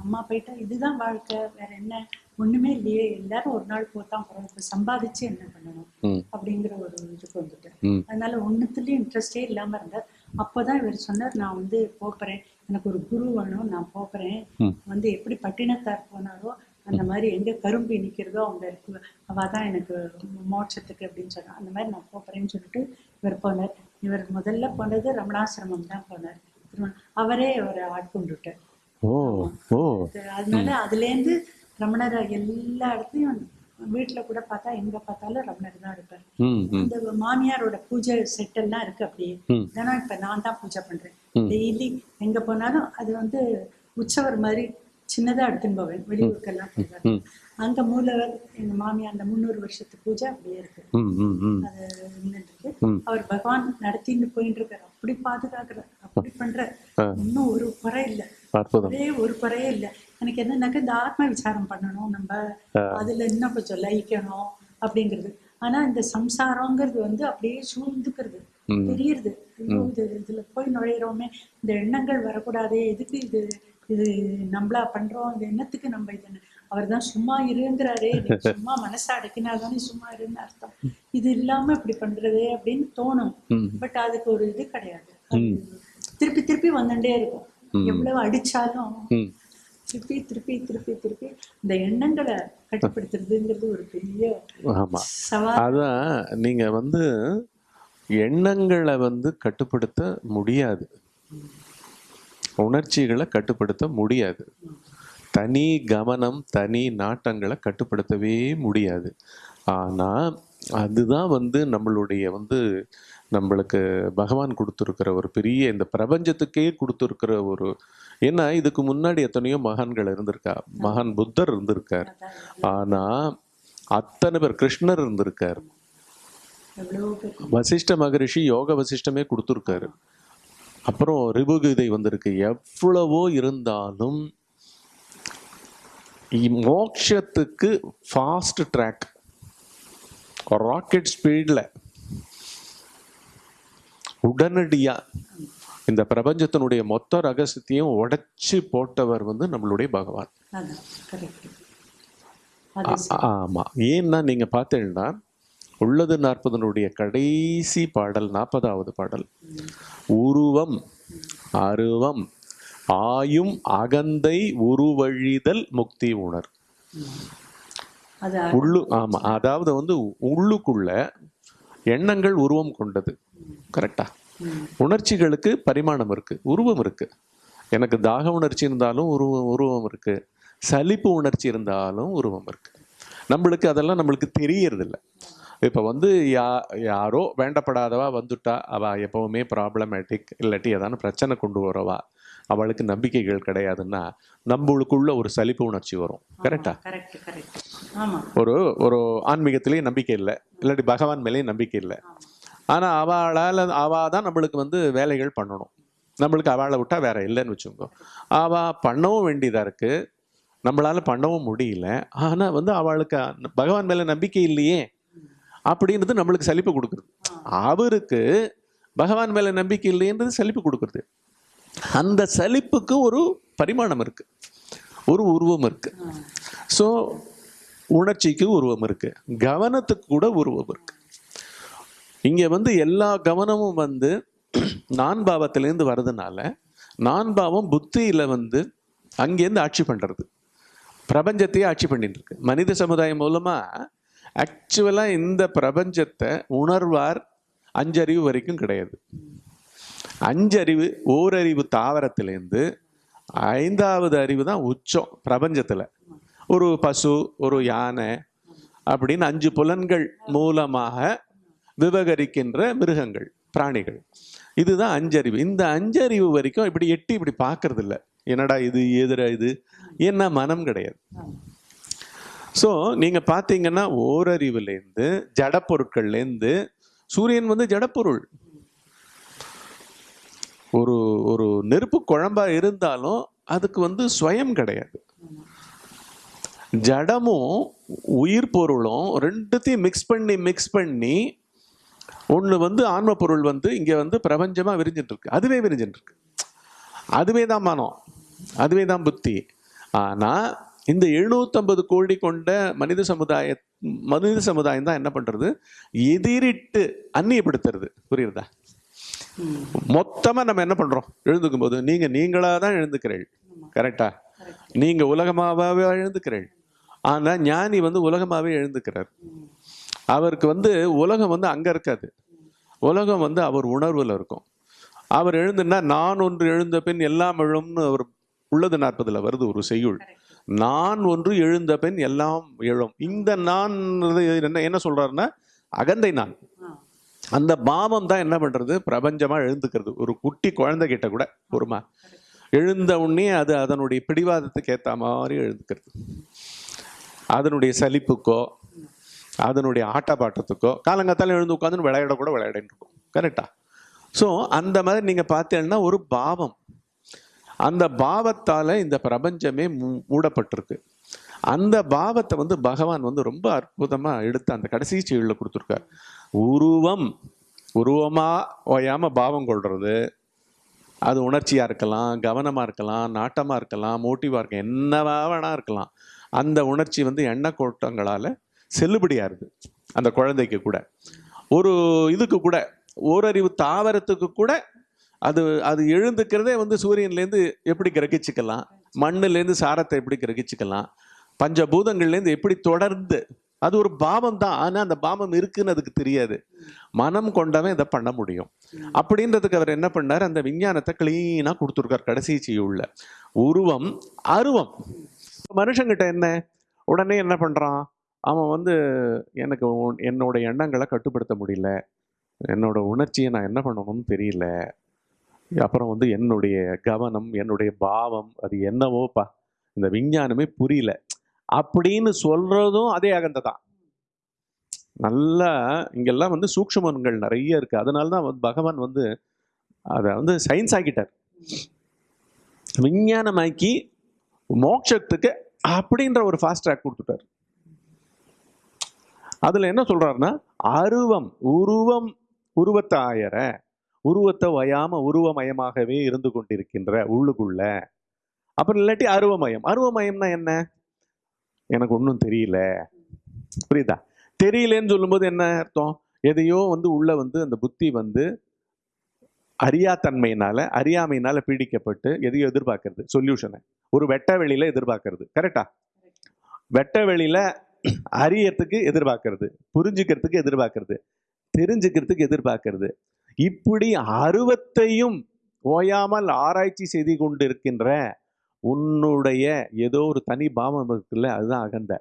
அம்மா போயிட்டா இதுதான் வாழ்க்கை வேற என்ன? ஒண்ணுமே இல்லையே. எல்லாரும் ஒரு நாள் போத்தான் போறோம் இப்ப சம்பாதிச்சு என்ன பண்ணணும்? அப்படிங்கிற ஒரு இதுக்கு வந்துட்டேன் ம். அதனால ஒண்ணுத்துலயும் இன்ட்ரெஸ்டே இல்லாம இருந்தார் அப்பதான் இவர் சொன்னார் நான் வந்து போறேன் எனக்கு ஒரு குரு வேணும் நான் போறேன் ம். வந்து எப்படி பட்டினத்தார் போனாரோ அந்த மாதிரி எங்க கரும்பு நிக்கிறதோ அவங்க இருக்கு. அவ தான் எனக்கு மோட்சத்துக்கு அப்படின்னு சொன்னா அந்த மாதிரி நான் போறேன்னு சொல்லிட்டு இவர் போனார். இவர் முதல்ல போனது ரமணாசிரமம் தான் போனார் அவரே அவரை ஆட்கொண்டுட்டார் அதனால அதுல இருந்து ரமணர் எல்லா இடத்துலயும் வீட்டுல கூட பார்த்தா எங்க பார்த்தாலும் ரமணர் தான் இருப்பார். இந்த மாமியாரோட பூஜை செட் எல்லாம் இருக்கு அப்படியே. இதெல்லாம் இப்ப நான் தான் பூஜை பண்றேன். டெய்லி எங்க போனாலும் அது வந்து உற்சவர் மாதிரி சின்னதா எடுத்துன்னு போவேன் வெளியூருக்கெல்லாம் ம். அங்க மூலவர் எங்க மாமியார் அந்த முந்நூறு வருஷத்து பூஜை அப்படியே இருக்கு. அது. அவர் பகவான் நடத்தின்னு போயிட்டு இருக்காரு அப்படி பாதுகாக்கிறார் அப்படி பண்றார் இன்னும் ஒரு குறை இல்லை. ஒரே ஒரு குறையே இல்லை. எனக்கு என்னன்னாக்க இந்த ஆத்ம விசாரம் பண்ணணும் நம்ம. அதுல இன்னும் கொஞ்சம் லயிக்கணும் அப்படிங்கிறது. ஆனா இந்த சம்சாரங்கிறது வந்து அப்படியே சூழ்ந்துக்கிறது. தெரியுது இதுல போய் நுழையிறோமே. இந்த எண்ணங்கள் வரக்கூடாதே. எதுக்கு இது? இது நம்மளா பண்றோம் இது என்னத்துக்கு நம்ம இது அவர் தான் சும்மா இருங்கிறாரே சும்மா மனசை அடக்கினாதானே சும்மா இருன்னு அர்த்தம். இது இல்லாம இப்படி பண்றதே அப்படின்னு தோணும். பட் அதுக்கு ஒரு இது கிடையாது. திருப்பி திருப்பி வந்துட்டே இருக்கும். எவ்வளவு அடிச்சாலும் திருப்பி திருப்பி திருப்பி திருப்பி இந்த எண்ணங்களை கட்டுப்படுத்துறதுங்கிறது ஒரு பெரிய ஆமா. அதான் நீங்க வந்து எண்ணங்களை வந்து கட்டுப்படுத்த முடியாது. உணர்ச்சிகளை கட்டுப்படுத்த முடியாது. தனி கவனம் தனி நாட்டங்களை கட்டுப்படுத்தவே முடியாது. ஆனா அதுதான் வந்து நம்மளுடைய வந்து நம்மளுக்கு பகவான் கொடுத்துருக்கிற ஒரு பெரிய இந்த பிரபஞ்சத்துக்கே கொடுத்துருக்கிற ஒரு ஏன்னா இதுக்கு முன்னாடி எத்தனையோ மகான்கள் இருந்திருக்கா மகான் புத்தர் இருந்திருக்கார். ஆனா அத்தனை பேர் கிருஷ்ணர் இருந்திருக்கார். வசிஷ்ட மகரிஷி யோக வசிஷ்டமே கொடுத்துருக்காரு. அப்புறம் ரிபுகீதை வந்திருக்கு. எவ்வளவோ இருந்தாலும் மோட்சத்துக்கு ஃபாஸ்ட் ட்ராக் ராக்கெட் ஸ்பீடில் உடனடியா இந்த பிரபஞ்சத்தினுடைய மொத்த ரகசியத்தையும் உடைச்சு போட்டவர் வந்து நம்மளுடைய பகவான். அதான் கரெக்ட் அது ஆ- ஆமா. ஏன்னா நீங்க பார்த்தீங்கன்னா உள்ளது நாற்பதனுடைய கடைசி பாடல் நாற்பதாவது பாடல். உருவம் அருவம் ஆயும் அகந்தை உருவழிதல் முக்தி உணர். உள்ளு ஆமா அதாவது வந்து உள்ளுக்குள்ள எண்ணங்கள் உருவம் கொண்டது. கரெக்டா. உணர்ச்சிகளுக்கு பரிமாணம் இருக்கு உருவம் இருக்கு. எனக்கு தாக உணர்ச்சி இருந்தாலும் உருவம் உருவம் இருக்கு. சலிப்பு உணர்ச்சி இருந்தாலும் உருவம் இருக்கு. நம்மளுக்கு அதெல்லாம் நம்மளுக்கு தெரியறதில்ல. இப்போ வந்து யா யாரோ வேண்டப்படாதவா வந்துட்டா அவ எப்பவுமே ப்ராப்ளமேட்டிக் இல்லாட்டி ஏதான பிரச்சனை கொண்டு வரவா? அவளுக்கு நம்பிக்கைகள் கிடையாதுன்னா நம்மளுக்குள்ள ஒரு சலிப்பு உணர்ச்சி வரும். கரெக்டா ஒரு ஒரு ஆன்மீகத்திலேயே நம்பிக்கை இல்லை இல்லாட்டி பகவான் மேலேயும் நம்பிக்கை இல்லை. ஆனா அவளால் அவ தான் நம்மளுக்கு வந்து வேலைகள் பண்ணணும். நம்மளுக்கு அவளை விட்டா வேற இல்லைன்னு வச்சுக்கோங்க. அவ பண்ணவும் வேண்டியதா இருக்கு. நம்மளால பண்ணவும் முடியல. ஆனா வந்து அவளுக்கு பகவான் மேல நம்பிக்கை இல்லையே. அப்படின்றது நம்மளுக்கு சலிப்பு கொடுக்குறது அவருக்கு பகவான் மேலே நம்பிக்கை இல்லைன்றது சலிப்பு கொடுக்குறது. அந்த சலிப்புக்கு ஒரு பரிமாணம் இருக்கு. ஒரு உருவம் இருக்கு. ஸோ உணர்ச்சிக்கு உருவம் இருக்கு. கவனத்துக்கு கூட உருவம் இருக்கு. இங்க வந்து எல்லா கவனமும் வந்து நான் பாவத்திலேருந்து வர்றதுனால நான் பாவம் புத்தியில வந்து அங்கேருந்து ஆட்சி பண்றது. பிரபஞ்சத்தையே ஆட்சி பண்ணிட்டு இருக்கு. மனித சமுதாயம் மூலமா ஆக்சுவலாக இந்த பிரபஞ்சத்தை உணர்வார் அஞ்சறிவு வரைக்கும் கிடையாது. அஞ்சறிவு ஓரறிவு தாவரத்திலேருந்து ஐந்தாவது அறிவு தான் உச்சம் பிரபஞ்சத்தில். ஒரு பசு ஒரு யானை அப்படின்னு அஞ்சு புலன்கள் மூலமாக விவகரிக்கின்ற மிருகங்கள் பிராணிகள். இதுதான் அஞ்சறிவு. இந்த அஞ்சறிவு வரைக்கும் இப்படி எட்டி இப்படி பார்க்கறதில்ல. என்னடா இது எதிரா இது? என்ன மனம் கிடையாது. ஸோ நீங்கள் பார்த்தீங்கன்னா ஓரறிவுலேருந்து ஜடப்பொருட்கள்லேருந்து சூரியன் வந்து ஜடப்பொருள். ஒரு ஒரு நெருப்பு குழம்பா இருந்தாலும் அதுக்கு வந்து ஸ்வயம் கிடையாது. ஜடமும் உயிர் பொருளும் ரெண்டுத்தையும் மிக்ஸ் பண்ணி மிக்ஸ் பண்ணி ஒன்று வந்து ஆன்ம பொருள் வந்து இங்கே வந்து பிரபஞ்சமாக விரிஞ்சிட்டு இருக்கு அதுவே விரிஞ்சிட்டு இருக்கு அதுவே தான் மனம். அதுவே தான் புத்தி. ஆனால் இந்த எழுநூத்தம்பது கோடி கொண்ட மனித சமுதாய மனித சமுதாயம் தான் என்ன பண்ணுறது எதிரிட்டு அந்நியப்படுத்துறது. புரியுறதா. மொத்தமாக நம்ம என்ன பண்ணுறோம் எழுந்துக்கும் போது நீங்கள் நீங்களாக தான் எழுந்துக்கிறீள் கரெக்டா. நீங்கள் உலகமாகவே எழுந்துக்கிறீள் ஆனால் ஞானி வந்து உலகமாகவே எழுந்துக்கிறார். அவருக்கு வந்து உலகம் வந்து அங்கே இருக்காது. உலகம் வந்து அவர் உணர்வில் இருக்கும். அவர் எழுந்துன்னா நான் ஒன்று எழுந்த பின் எல்லாம் எழும்னு அவர் உள்ளது நாற்பதுல வருது ஒரு செய்யுள். நான் ஒன்று எழுந்த பின் எல்லாம் எழும். இந்த நான் என்ன என்ன சொல்றாருன்னா அகந்தை நான். அந்த பாவம் தான் என்ன பண்றது? பிரபஞ்சமா எழுந்துக்கிறது. ஒரு குட்டி குழந்தை கிட்ட கூட பொறுமா எழுந்த உடனே அது அதனுடைய பிடிவாதத்துக்கு ஏத்த மாதிரி எழுந்துக்கிறது. அதனுடைய சலிப்புக்கோ அதனுடைய ஆட்டப்பாட்டத்துக்கோ காலங்காத்தால எழுந்து உட்காந்து விளையாட கூட விளையாடிட்டு இருக்கும். கரெக்டா ஸோ அந்த மாதிரி நீங்க பார்த்தீங்கன்னா ஒரு பாவம். அந்த பாவத்தால் இந்த பிரபஞ்சமே மூ- மூடப்பட்டிருக்கு. அந்த பாவத்தை வந்து பகவான் வந்து ரொம்ப அற்புதமாக எடுத்து அந்த கடைசி செயலில் கொடுத்துருக்கார். உருவம் உருவமாக ஓயாம பாவம் கொள்வது அது உணர்ச்சியாக இருக்கலாம் கவனமாக இருக்கலாம் நாட்டமாக இருக்கலாம் மோட்டிவாக இருக்கலாம் என்னவா வேணா இருக்கலாம். அந்த உணர்ச்சி வந்து எண்ணெய் கோட்டங்களால செல்லுபடியாருது அந்த குழந்தைக்கு கூட. ஒரு இதுக்கு கூட ஓரறிவு தாவரத்துக்கு கூட அது அது எழுந்துக்கிறதே வந்து சூரியன்லேருந்து எப்படி கிரகிச்சுக்கலாம்? மண்ணுலேருந்து சாரத்தை எப்படி கிரகிச்சுக்கலாம்? பஞ்சபூதங்கள்லேருந்து எப்படி தொடர்ந்து அது ஒரு பாவம் தான் ஆனால் அந்த பாவம் இருக்குன்னு அதுக்கு தெரியாது. மனம் கொண்டவன் இதை பண்ண முடியும். அப்படின்றதுக்கு அவர் என்ன பண்ணார்? அந்த விஞ்ஞானத்தை கிளீனாக கொடுத்துருக்கார் கடைசி செய்யுள்ள உருவம் அருவம். மனுஷங்கிட்ட என்ன? உடனே என்ன பண்ணுறான் அவன் வந்து எனக்கு என்னோட எண்ணங்களை கட்டுப்படுத்த முடியல. என்னோட உணர்ச்சியை நான் என்ன பண்ணணும்னு தெரியல. அப்புறம் வந்து என்னுடைய கவனம் என்னுடைய பாவம் அது என்னவோப்பா? இந்த விஞ்ஞானமே புரியல. அப்படின்னு சொல்றதும் அதே அகந்த தான் நல்லா இங்கெல்லாம் வந்து சூக்ஷமன்கள் நிறைய இருக்கு. அதனால தான் வந்து பகவான் வந்து அதை வந்து சயின்ஸ் ஆக்கிட்டார். விஞ்ஞானமாக்கி மோட்சத்துக்கு அப்படின்ற ஒரு ஃபாஸ்ட் ட்ராக் கொடுத்துட்டார். அதுல என்ன சொல்றாருன்னா அருவம் உருவம் உருவத்தை உருவத்தை வயாம உருவமயமாகவே இருந்து கொண்டிருக்கின்ற உள்ளுக்குள்ள. அப்புறம் இல்லாட்டி அருவமயம். அருவமயம்னா என்ன? எனக்கு ஒன்றும் தெரியல. புரியுதா? தெரியலன்னு சொல்லும்போது என்ன அர்த்தம்? எதையோ வந்து உள்ள வந்து அந்த புத்தி வந்து அறியாத்தன்மையினால அறியாமையினால பீடிக்கப்பட்டு எதையோ எதிர்பார்க்கறது. சொல்யூஷனை ஒரு வெட்ட வெளியில எதிர்பார்க்கறது. கரெக்டா வெட்ட வெளியில அறியறதுக்கு எதிர்பார்க்கறது. புரிஞ்சுக்கிறதுக்கு எதிர்பார்க்கறது. தெரிஞ்சுக்கிறதுக்கு எதிர்பார்க்கறது. இப்படி அருவத்தையும் ஓயாமல் ஆராய்ச்சி செய்து கொண்டிருக்கின்ற உன்னுடைய ஏதோ ஒரு தனி பாவம் இருக்குல்ல அதுதான் அகந்த.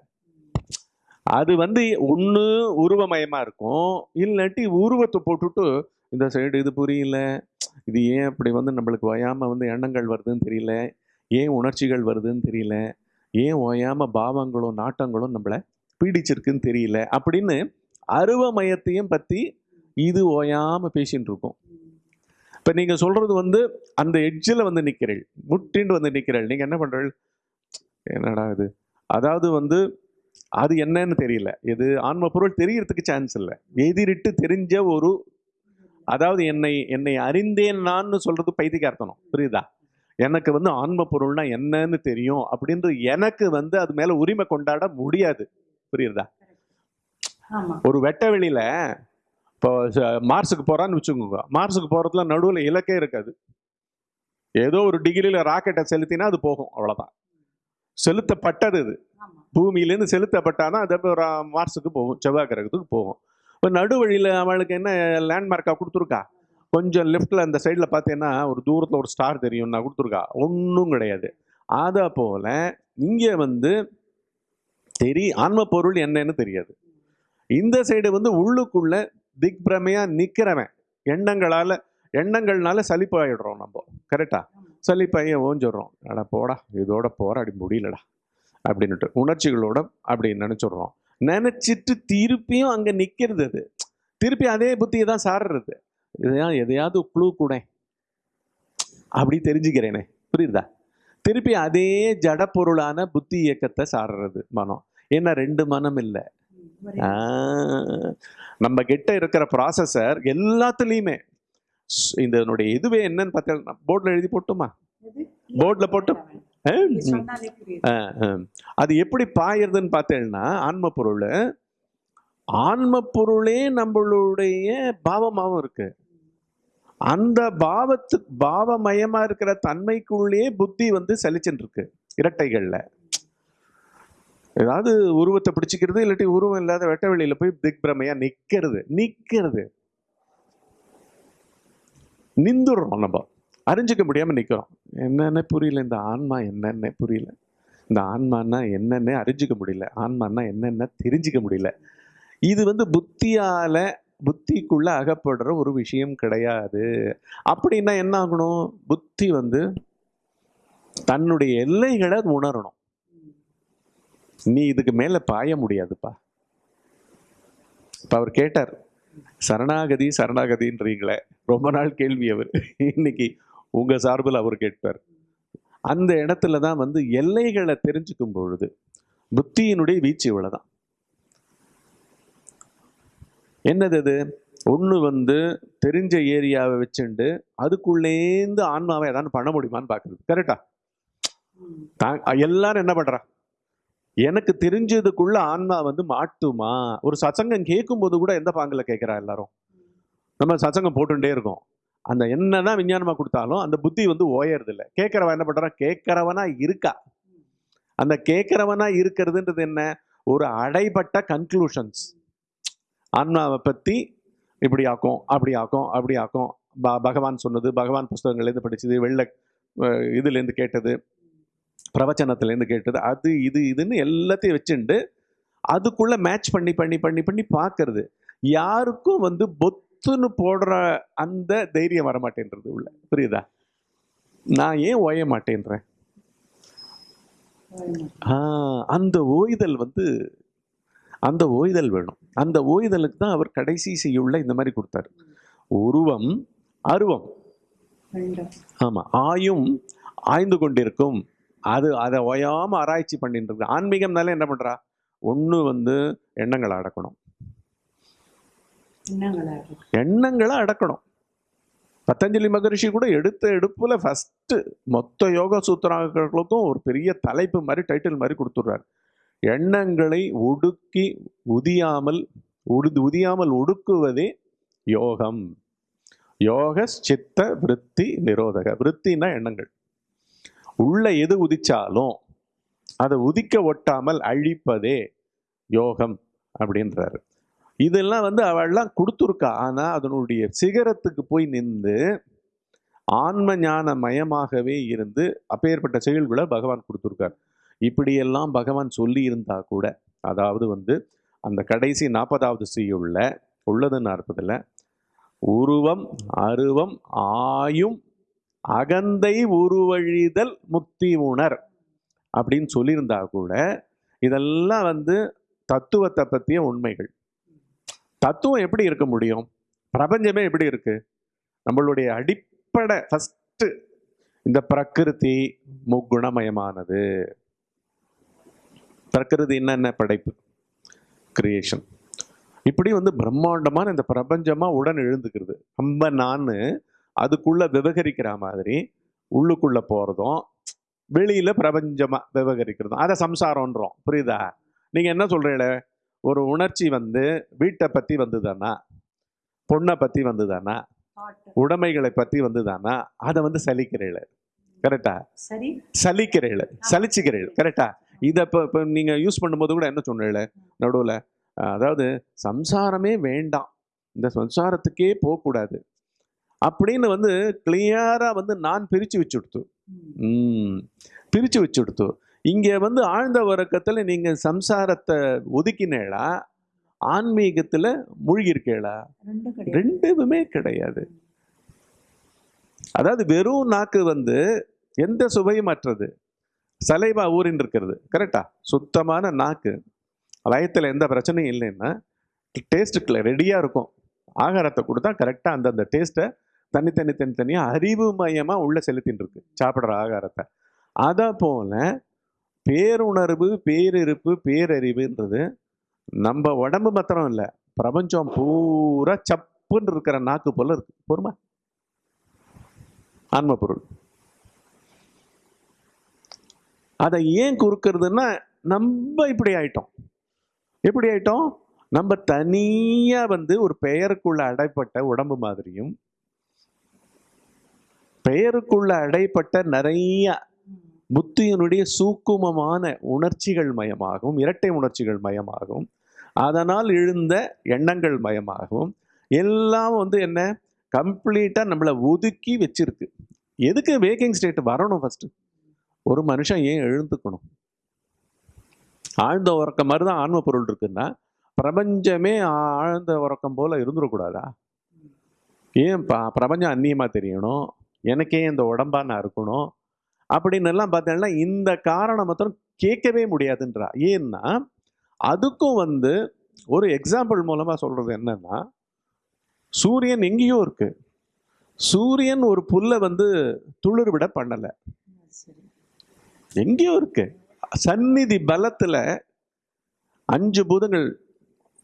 அது வந்து ஒன்று உருவமயமாக இருக்கும். இல்லாட்டி உருவத்தை போட்டுட்டு இந்த சைடு இது புரியல. இது ஏன் அப்படி வந்து நம்மளுக்கு ஓயாமல் வந்து எண்ணங்கள் வருதுன்னு தெரியல. ஏன் உணர்ச்சிகள் வருதுன்னு தெரியல. ஏன் ஓயாமல் பாவங்களும் நாட்டங்களும் நம்மளை பீடிச்சிருக்குன்னு தெரியல. அப்படின்னு அருவமயத்தையும் பற்றி இது ஓயாம பேசின்னு இருக்கும். இப்ப நீங்க சொல்றது வந்து அந்த எட்ஜில் வந்து நிக்கிறீள் முட்டிண்டு வந்து நிக்கிறீள். நீங்க என்ன பண்றீள்? என்னடா இது? அதாவது வந்து அது என்னன்னு தெரியல. இது ஆன்ம பொருள் தெரியறதுக்கு சான்ஸ் இல்லை. எதிரிட்டு தெரிஞ்ச ஒரு அதாவது என்னை என்னை அறிந்தேன் நான்னு சொல்றது பைத்தியக்கார்த்தனம். புரியுதா? எனக்கு வந்து ஆன்ம பொருள்னா என்னன்னு தெரியும் அப்படின்றது எனக்கு வந்து அது மேல உரிமை கொண்டாட முடியாது. புரியுதா? ஒரு வெட்ட வெளியில இப்போ மார்ஸுக்கு போறான்னு வச்சுக்கோங்க. மார்ஸுக்கு போறதுல நடுவுல இலக்கே இருக்காது. ஏதோ ஒரு டிகிரியில ராக்கெட்டை செலுத்தினா அது போகும் அவ்வளவுதான். செலுத்தப்பட்டது இது பூமியிலேருந்து செலுத்தப்பட்டாதான் அது அப்புறம் ரா- மார்ஸுக்கு போகும் செவ்வாய் கிரகத்துக்கு போகும். இப்போ நடுவழியில் அவளுக்கு என்ன லேண்ட்மார்க்காக கொடுத்துருக்கா? கொஞ்சம் லெஃப்டில் அந்த சைடில் பார்த்தீங்கன்னா ஒரு தூரத்தில் ஒரு ஸ்டார் தெரியும்னா கொடுத்துருக்கா? ஒன்றும் கிடையாது. அதை போல இங்கே வந்து தெரி ஆன்ம பொருள் என்னன்னு தெரியாது. இந்த சைடு வந்து உள்ளுக்குள்ள திக்பிரமையா நிக்கிறவன். எண்ணங்களால எண்ணங்கள்னால சலிப்பாயிடுறோம் நம்ம. கரெக்டா சலிப்பாய ஓஞ்சிடுறோம் அட போடா இதோட போற அப்படி முடியலடா. அப்படின்னுட்டு உணர்ச்சிகளோட அப்படி நினைச்சிடுறோம். நினைச்சிட்டு திருப்பியும் அங்க நிக்கிறது அது. திருப்பி அதே புத்தியை தான் சாடுறது இதையா எதையாவது க்ளூ கூட. அப்படி தெரிஞ்சுக்கிறேனே. புரியுதா? திருப்பி அதே ஜட பொருளான புத்தி இயக்கத்தை சாடுறது மனம். ஏன்னா ரெண்டு மனம் இல்லை. நம்ம கிட்ட இருக்கிற ப்ராசஸர் எல்லாத்துலேயுமே. இதனுடைய இதுவே என்னன்னு பார்த்தா போர்டில் எழுதி போட்டுமா? போர்ட்ல போட்டு-. அது எப்படி பாயிருதுன்னு பார்த்தேன்னா ஆன்ம பொருள் ஆன்ம பொருளே நம்மளுடைய பாவமாகவும் இருக்கு. அந்த பாவத்து பாவமயமா இருக்கிற தன்மைக்குள்ளேயே புத்தி வந்து செலிச்சுட்டு இருக்கு இரட்டைகள்ல. ஏதாவது உருவத்தை பிடிச்சிக்கிறது இல்லாட்டி உருவம் இல்லாத வெட்ட வெளியில் போய் திக் நிற்கிறது நிற்கிறது நிக்கிறது. நிந்துடுறோம் நம்ம. அறிஞ்சிக்க முடியாமல் நிற்கிறோம் என்னன்னு புரியல இந்த ஆன்மா என்னென்ன புரியல. இந்த ஆன்மானா என்னென்ன அறிஞ்சிக்க முடியல. ஆன்மானா என்னென்ன தெரிஞ்சிக்க முடியல. இது வந்து புத்தியால் புத்திக்குள்ளே அகப்படுற ஒரு விஷயம் கிடையாது. அப்படின்னா என்ன ஆகணும்? புத்தி வந்து தன்னுடைய எல்லைகளை உணரணும். நீ இதுக்கு மேல பாய முடியாதுப்பா. இப்ப அவர் கேட்டார் சரணாகதி சரணாகதின்றீங்களே. ரொம்ப நாள் கேள்வி அவர். இன்னைக்கு உங்க சார்பில் அவர் கேட்பார். அந்த இடத்துல தான் வந்து எல்லைகளை தெரிஞ்சுக்கும் பொழுது புத்தியினுடைய வீச்சு இவ்வளவுதான். என்னது அது? ஒன்று வந்து தெரிஞ்ச ஏரியாவை வச்சுண்டு அதுக்குள்ளேந்து ஆன்மாவை ஏதாவது பண்ண முடியுமான்னு பார்க்குறது கரெக்டா. தான் எல்லாரும் என்ன பண்றா? எனக்கு தெரிஞ்சதுக்குள்ள ஆன்மா வந்து மாட்டுமா? ஒரு சச்சங்கம் கேட்கும்போது கூட எந்த பாங்கில் கேட்குறா எல்லாரும்? நம்ம சச்சங்கம் போட்டுட்டே இருக்கோம். அந்த என்னதான் விஞ்ஞானமா கொடுத்தாலும் அந்த புத்தி வந்து ஓயறதில்ல. இல்லை கேட்கறவன் என்ன பண்றான்? கேட்கறவனா இருக்கா? அந்த கேட்கறவனா இருக்கிறதுன்றது என்ன? ஒரு அடைபட்ட கன்க்ளூஷன்ஸ் ஆன்மாவை பத்தி இப்படி ஆக்கும் அப்படி ஆக்கும் அப்படி ஆக்கும். ப- பகவான் சொன்னது பகவான் புஸ்தகங்கள்லேருந்து படிச்சது வெள்ளை இதுலேருந்து கேட்டது. பிரவச்சனத்துலேருந்து கேட்டது அது இது இதுன்னு எல்லாத்தையும் வச்சுண்டு அதுக்குள்ள மேட்ச் பண்ணி பண்ணி பண்ணி பண்ணி பார்க்கறது. யாருக்கும் வந்து பொத்துன்னு போடுற அந்த தைரியம் வர மாட்டேன்றது உள்ள. புரியுதா? நான் ஏன் ஓய மாட்டேன்றேன்? அந்த ஓய்தல் வந்து அந்த ஓய்தல் வேணும். அந்த ஓய்தலுக்கு தான் அவர் கடைசி செய்யுள்ள இந்த மாதிரி கொடுத்தாரு. உருவம் அருவம். ரெண்டும். ஆமா ஆயும் ஆய்ந்து கொண்டிருக்கும். அது அதை ஓயாம ஆராய்ச்சி பண்ணிட்டு இருக்கு. ஆன்மீகம்னால என்ன பண்றா? ஒண்ணு வந்து எண்ணங்களை அடக்கணும்? எண்ணங்களை அடக்கணும். பத்தஞ்சலி மகரிஷி கூட எடுத்த எடுப்புல ஃபர்ஸ்ட் மொத்த யோக சூத்திராக்களுக்கும் ஒரு பெரிய தலைப்பு மாதிரி டைட்டில் மாதிரி கொடுத்துடுறாரு. எண்ணங்களை ஒடுக்கி உதியாமல் உடு உதியாமல் ஒடுக்குவதே யோகம். யோக சித்த விருத்தி நிரோதக. விருத்தினா எண்ணங்கள். உள்ள எது உதிச்சாலும் அதை உதிக்க ஒட்டாமல் அழிப்பதே யோகம் அப்படின்றாரு. இதெல்லாம் வந்து அவள்லாம் கொடுத்துருக்கா. ஆனால் அதனுடைய சிகரத்துக்கு போய் நின்று ஆன்ம ஞான மயமாகவே இருந்து அப்பேற்பட்ட செயல்களை பகவான் கொடுத்துருக்கார். இப்படியெல்லாம் பகவான் சொல்லி இருந்தா கூட அதாவது வந்து அந்த கடைசி நாற்பதாவது செய்யுள்ள உள்ளது நாற்பதுல உருவம் அருவம் ஆயும் அகந்தை உருவழிதல் முக்தி உணர் அப்படின்னு சொல்லியிருந்தா கூட இதெல்லாம் வந்து தத்துவத்தை பற்றிய உண்மைகள். தத்துவம் எப்படி இருக்க முடியும்? பிரபஞ்சமே எப்படி இருக்கு? நம்மளுடைய அடிப்படை ஃபஸ்ட்டு இந்த பிரகிருதி முக்குணமயமானது. பிரகிருதி என்னென்ன படைப்பு? கிரியேஷன் இப்படி வந்து பிரம்மாண்டமான இந்த பிரபஞ்சமாக உடன் எழுந்துக்கிறது. நம்ம நான் அதுக்குள்ள விவகரிக்கிற மாதிரி உள்ளுக்குள்ள போறதும் வெளியில பிரபஞ்சமா விவகரிக்கிறதும் அதை சம்சாரம்ன்றோம். புரியுதா? நீங்க என்ன சொல்றீங்களே? ஒரு உணர்ச்சி வந்து வீட்டை பத்தி வந்துதானா பொண்ணை பத்தி வந்துதானா. உடைமைகளை பத்தி வந்துதானா அதை வந்து சலிக்கிறீள் கரெக்டா? சரி. சலிக்கிறீள் சலிச்சுக்கிறீள் கரெக்டா? இதை இப்போ இப்போ நீங்கள் யூஸ் பண்ணும்போது கூட என்ன சொன்னீங்கள? நடுவில் அதாவது சம்சாரமே வேண்டாம். இந்த சம்சாரத்துக்கே போகக்கூடாது. அப்படின்னு வந்து கிளியராக வந்து நான் பிரித்து வச்சுடுத்து. ம். ம் பிரித்து வச்சுடுத்து. இங்கே வந்து ஆழ்ந்த உறக்கத்தில் நீங்கள் சம்சாரத்தை ஒதுக்கினேளா? ஆன்மீகத்தில் மூழ்கியிருக்கேளா? ரெண்டும் கிடையாது. அதாவது வெறும் நாக்கு வந்து எந்த சுவையும் அற்றது சலைவா ஊறின் இருக்கிறது. கரெக்டா? சுத்தமான நாக்கு. வயத்தில் எந்த பிரச்சனையும் இல்லைன்னா டேஸ்ட்டுக்குள்ள ரெடியாக இருக்கும். ஆகாரத்தை கொடுத்தா கரெக்டாக அந்தந்த டேஸ்ட்டை தனித்தனி தனித்தனியாக அறிவு மையமாக உள்ளே செலுத்தின்னு இருக்கு சாப்பிட்ற ஆகாரத்தை. அதை போல் பேருணர்வு பேரிருப்பு பேரறிவுன்றது நம்ம உடம்பு மாத்திரம் இல்லை. பிரபஞ்சம் பூரா சப்புன்னு இருக்கிற நாக்கு போல் இருக்கு. பொறுமா. ஆன்ம பொருள். அதை ஏன் குறுக்கிறதுன்னா நம்ம இப்படி ஆயிட்டோம். எப்படி ஆயிட்டோம்? நம்ம தனியாக வந்து ஒரு பெயருக்குள்ள அடைப்பட்ட உடம்பு மாதிரியும் பெயருக்குள்ள அடைப்பட்ட நிறைய புத்தியினுடைய சூக்குமமான உணர்ச்சிகள் மயமாகவும் இரட்டை உணர்ச்சிகள் மயமாகவும் அதனால் எழுந்த எண்ணங்கள் மயமாகவும் எல்லாம் வந்து என்ன? கம்ப்ளீட்டாக நம்மளை ஒதுக்கி வச்சிருக்கு. எதுக்கு வேக்கிங் ஸ்டேட் வரணும் ஃபஸ்ட்டு ஒரு மனுஷன் ஏன் எழுந்துக்கணும்? ஆழ்ந்த உறக்கம் மாதிரி தான் ஆன்ம பொருள் இருக்குன்னா பிரபஞ்சமே ஆழ்ந்த உறக்கம் போல் இருந்துடக்கூடாதா? ஏன் ப பிரபஞ்சம் அந்நியமாக தெரியணும்? எனக்கே இந்த உடம்பா நான் இருக்கணும். அப்படின்னு எல்லாம் பார்த்தீங்கன்னா இந்த காரணம் மாத்திரம் கேட்கவே முடியாதுன்றா. ஏன்னா அதுக்கும் வந்து ஒரு எக்ஸாம்பிள் மூலமாக சொல்கிறது என்னன்னா சூரியன் எங்கேயோ இருக்கு. சூரியன் ஒரு புல்லை வந்து துளிர் விட பண்ணலை. சரி எங்கேயோ இருக்கு. சந்நிதி பலத்தில் அஞ்சு பூதங்கள்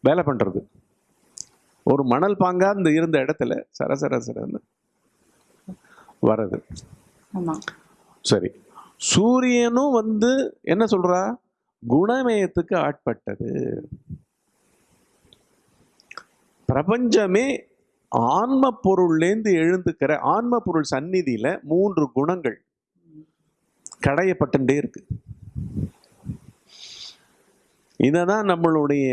வேலை பண்ணுறது ஒரு மணல் பாங்காக இந்த இருந்த இடத்துல சர சர சரன்னு வரது. சரி. சூரியனும் வந்து என்ன சொல்றா? குணமயத்துக்கு ஆட்பட்டது. பிரபஞ்சமே ஆன்ம பொருள்லேருந்து எழுந்துக்கிற ஆன்ம பொருள் சந்நிதியில மூன்று குணங்கள் கடையப்பட்டுட்டே இருக்கு. இததான் நம்மளுடைய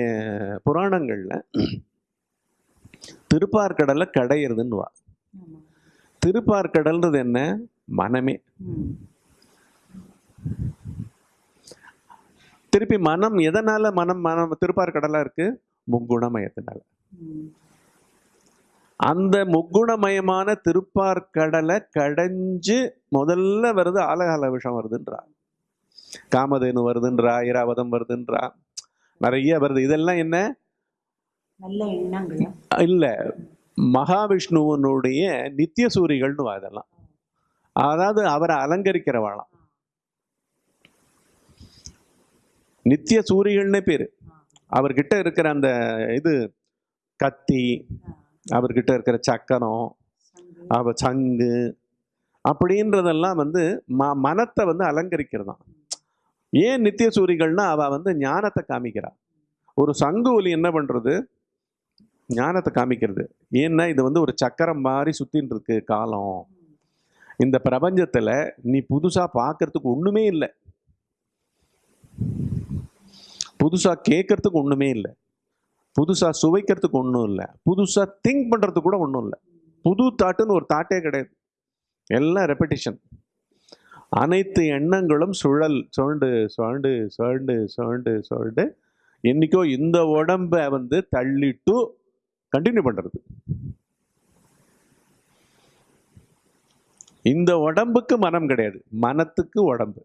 புராணங்கள்ல திருப்பார்கடல்ல கடையிறதுன்னு வா ஆமா திருப்பார்கடல்ன்றது என்ன? மனமே. திருப்பி மனம் எதனால மனம் மனம் திருப்பார்கடலா இருக்கு? முக்குணமயத்தினால. அந்த முக்குணமயமான திருப்பார்கடலை கடைஞ்சு முதல்ல வருது ஆலகால விஷம் வருதுன்றா. காமதேனு வருதுன்றா ஐராவதம் வருதுன்றா. நிறைய வருது. இதெல்லாம் என்ன? இல்ல. மகாவிஷ்ணுவனுடைய நித்திய சூரிகள்னு அதெல்லாம் அதாவது அவரை அலங்கரிக்கிறவாளாம். நித்திய சூரிகள்னே பேர். அவர்கிட்ட இருக்கிற அந்த இது கத்தி அவர்கிட்ட இருக்கிற சக்கரம் அவ சங்கு அப்படின்றதெல்லாம் வந்து ம மனத்தை வந்து அலங்கரிக்கிறதான் ஏன் நித்திய சூரிகள்னா அவ வந்து ஞானத்தை காமிக்கிறாள் ஒரு சங்கு ஒலி என்ன பண்ணுறது ஞானத்தை காமிக்கிறது. ஏன்னா இது வந்து ஒரு சக்கரம் மாதிரி சுத்தின்னு இருக்கு காலம். இந்த பிரபஞ்சத்தில் நீ புதுசாக பார்க்கறதுக்கு ஒன்றுமே இல்லை. புதுசாக கேட்கறதுக்கு ஒன்றுமே இல்லை. புதுசாக சுவைக்கிறதுக்கு ஒன்றும் இல்லை. புதுசாக திங்க் பண்ணுறதுக்கு கூட ஒன்றும் இல்லை. புது தாட்டுன்னு ஒரு தாட்டே கிடையாது. எல்லாம் ரெப்படிஷன் அனைத்து எண்ணங்களும் சுழல் சுழண்டு சுழண்டு சுழண்டு சுழண்டு சுழண்டு என்றைக்கோ இந்த உடம்ப வந்து தள்ளிட்டு கண்டினியூ பண்ணுறது இந்த உடம்புக்கு மனம் கிடையாது. மனத்துக்கு உடம்பு.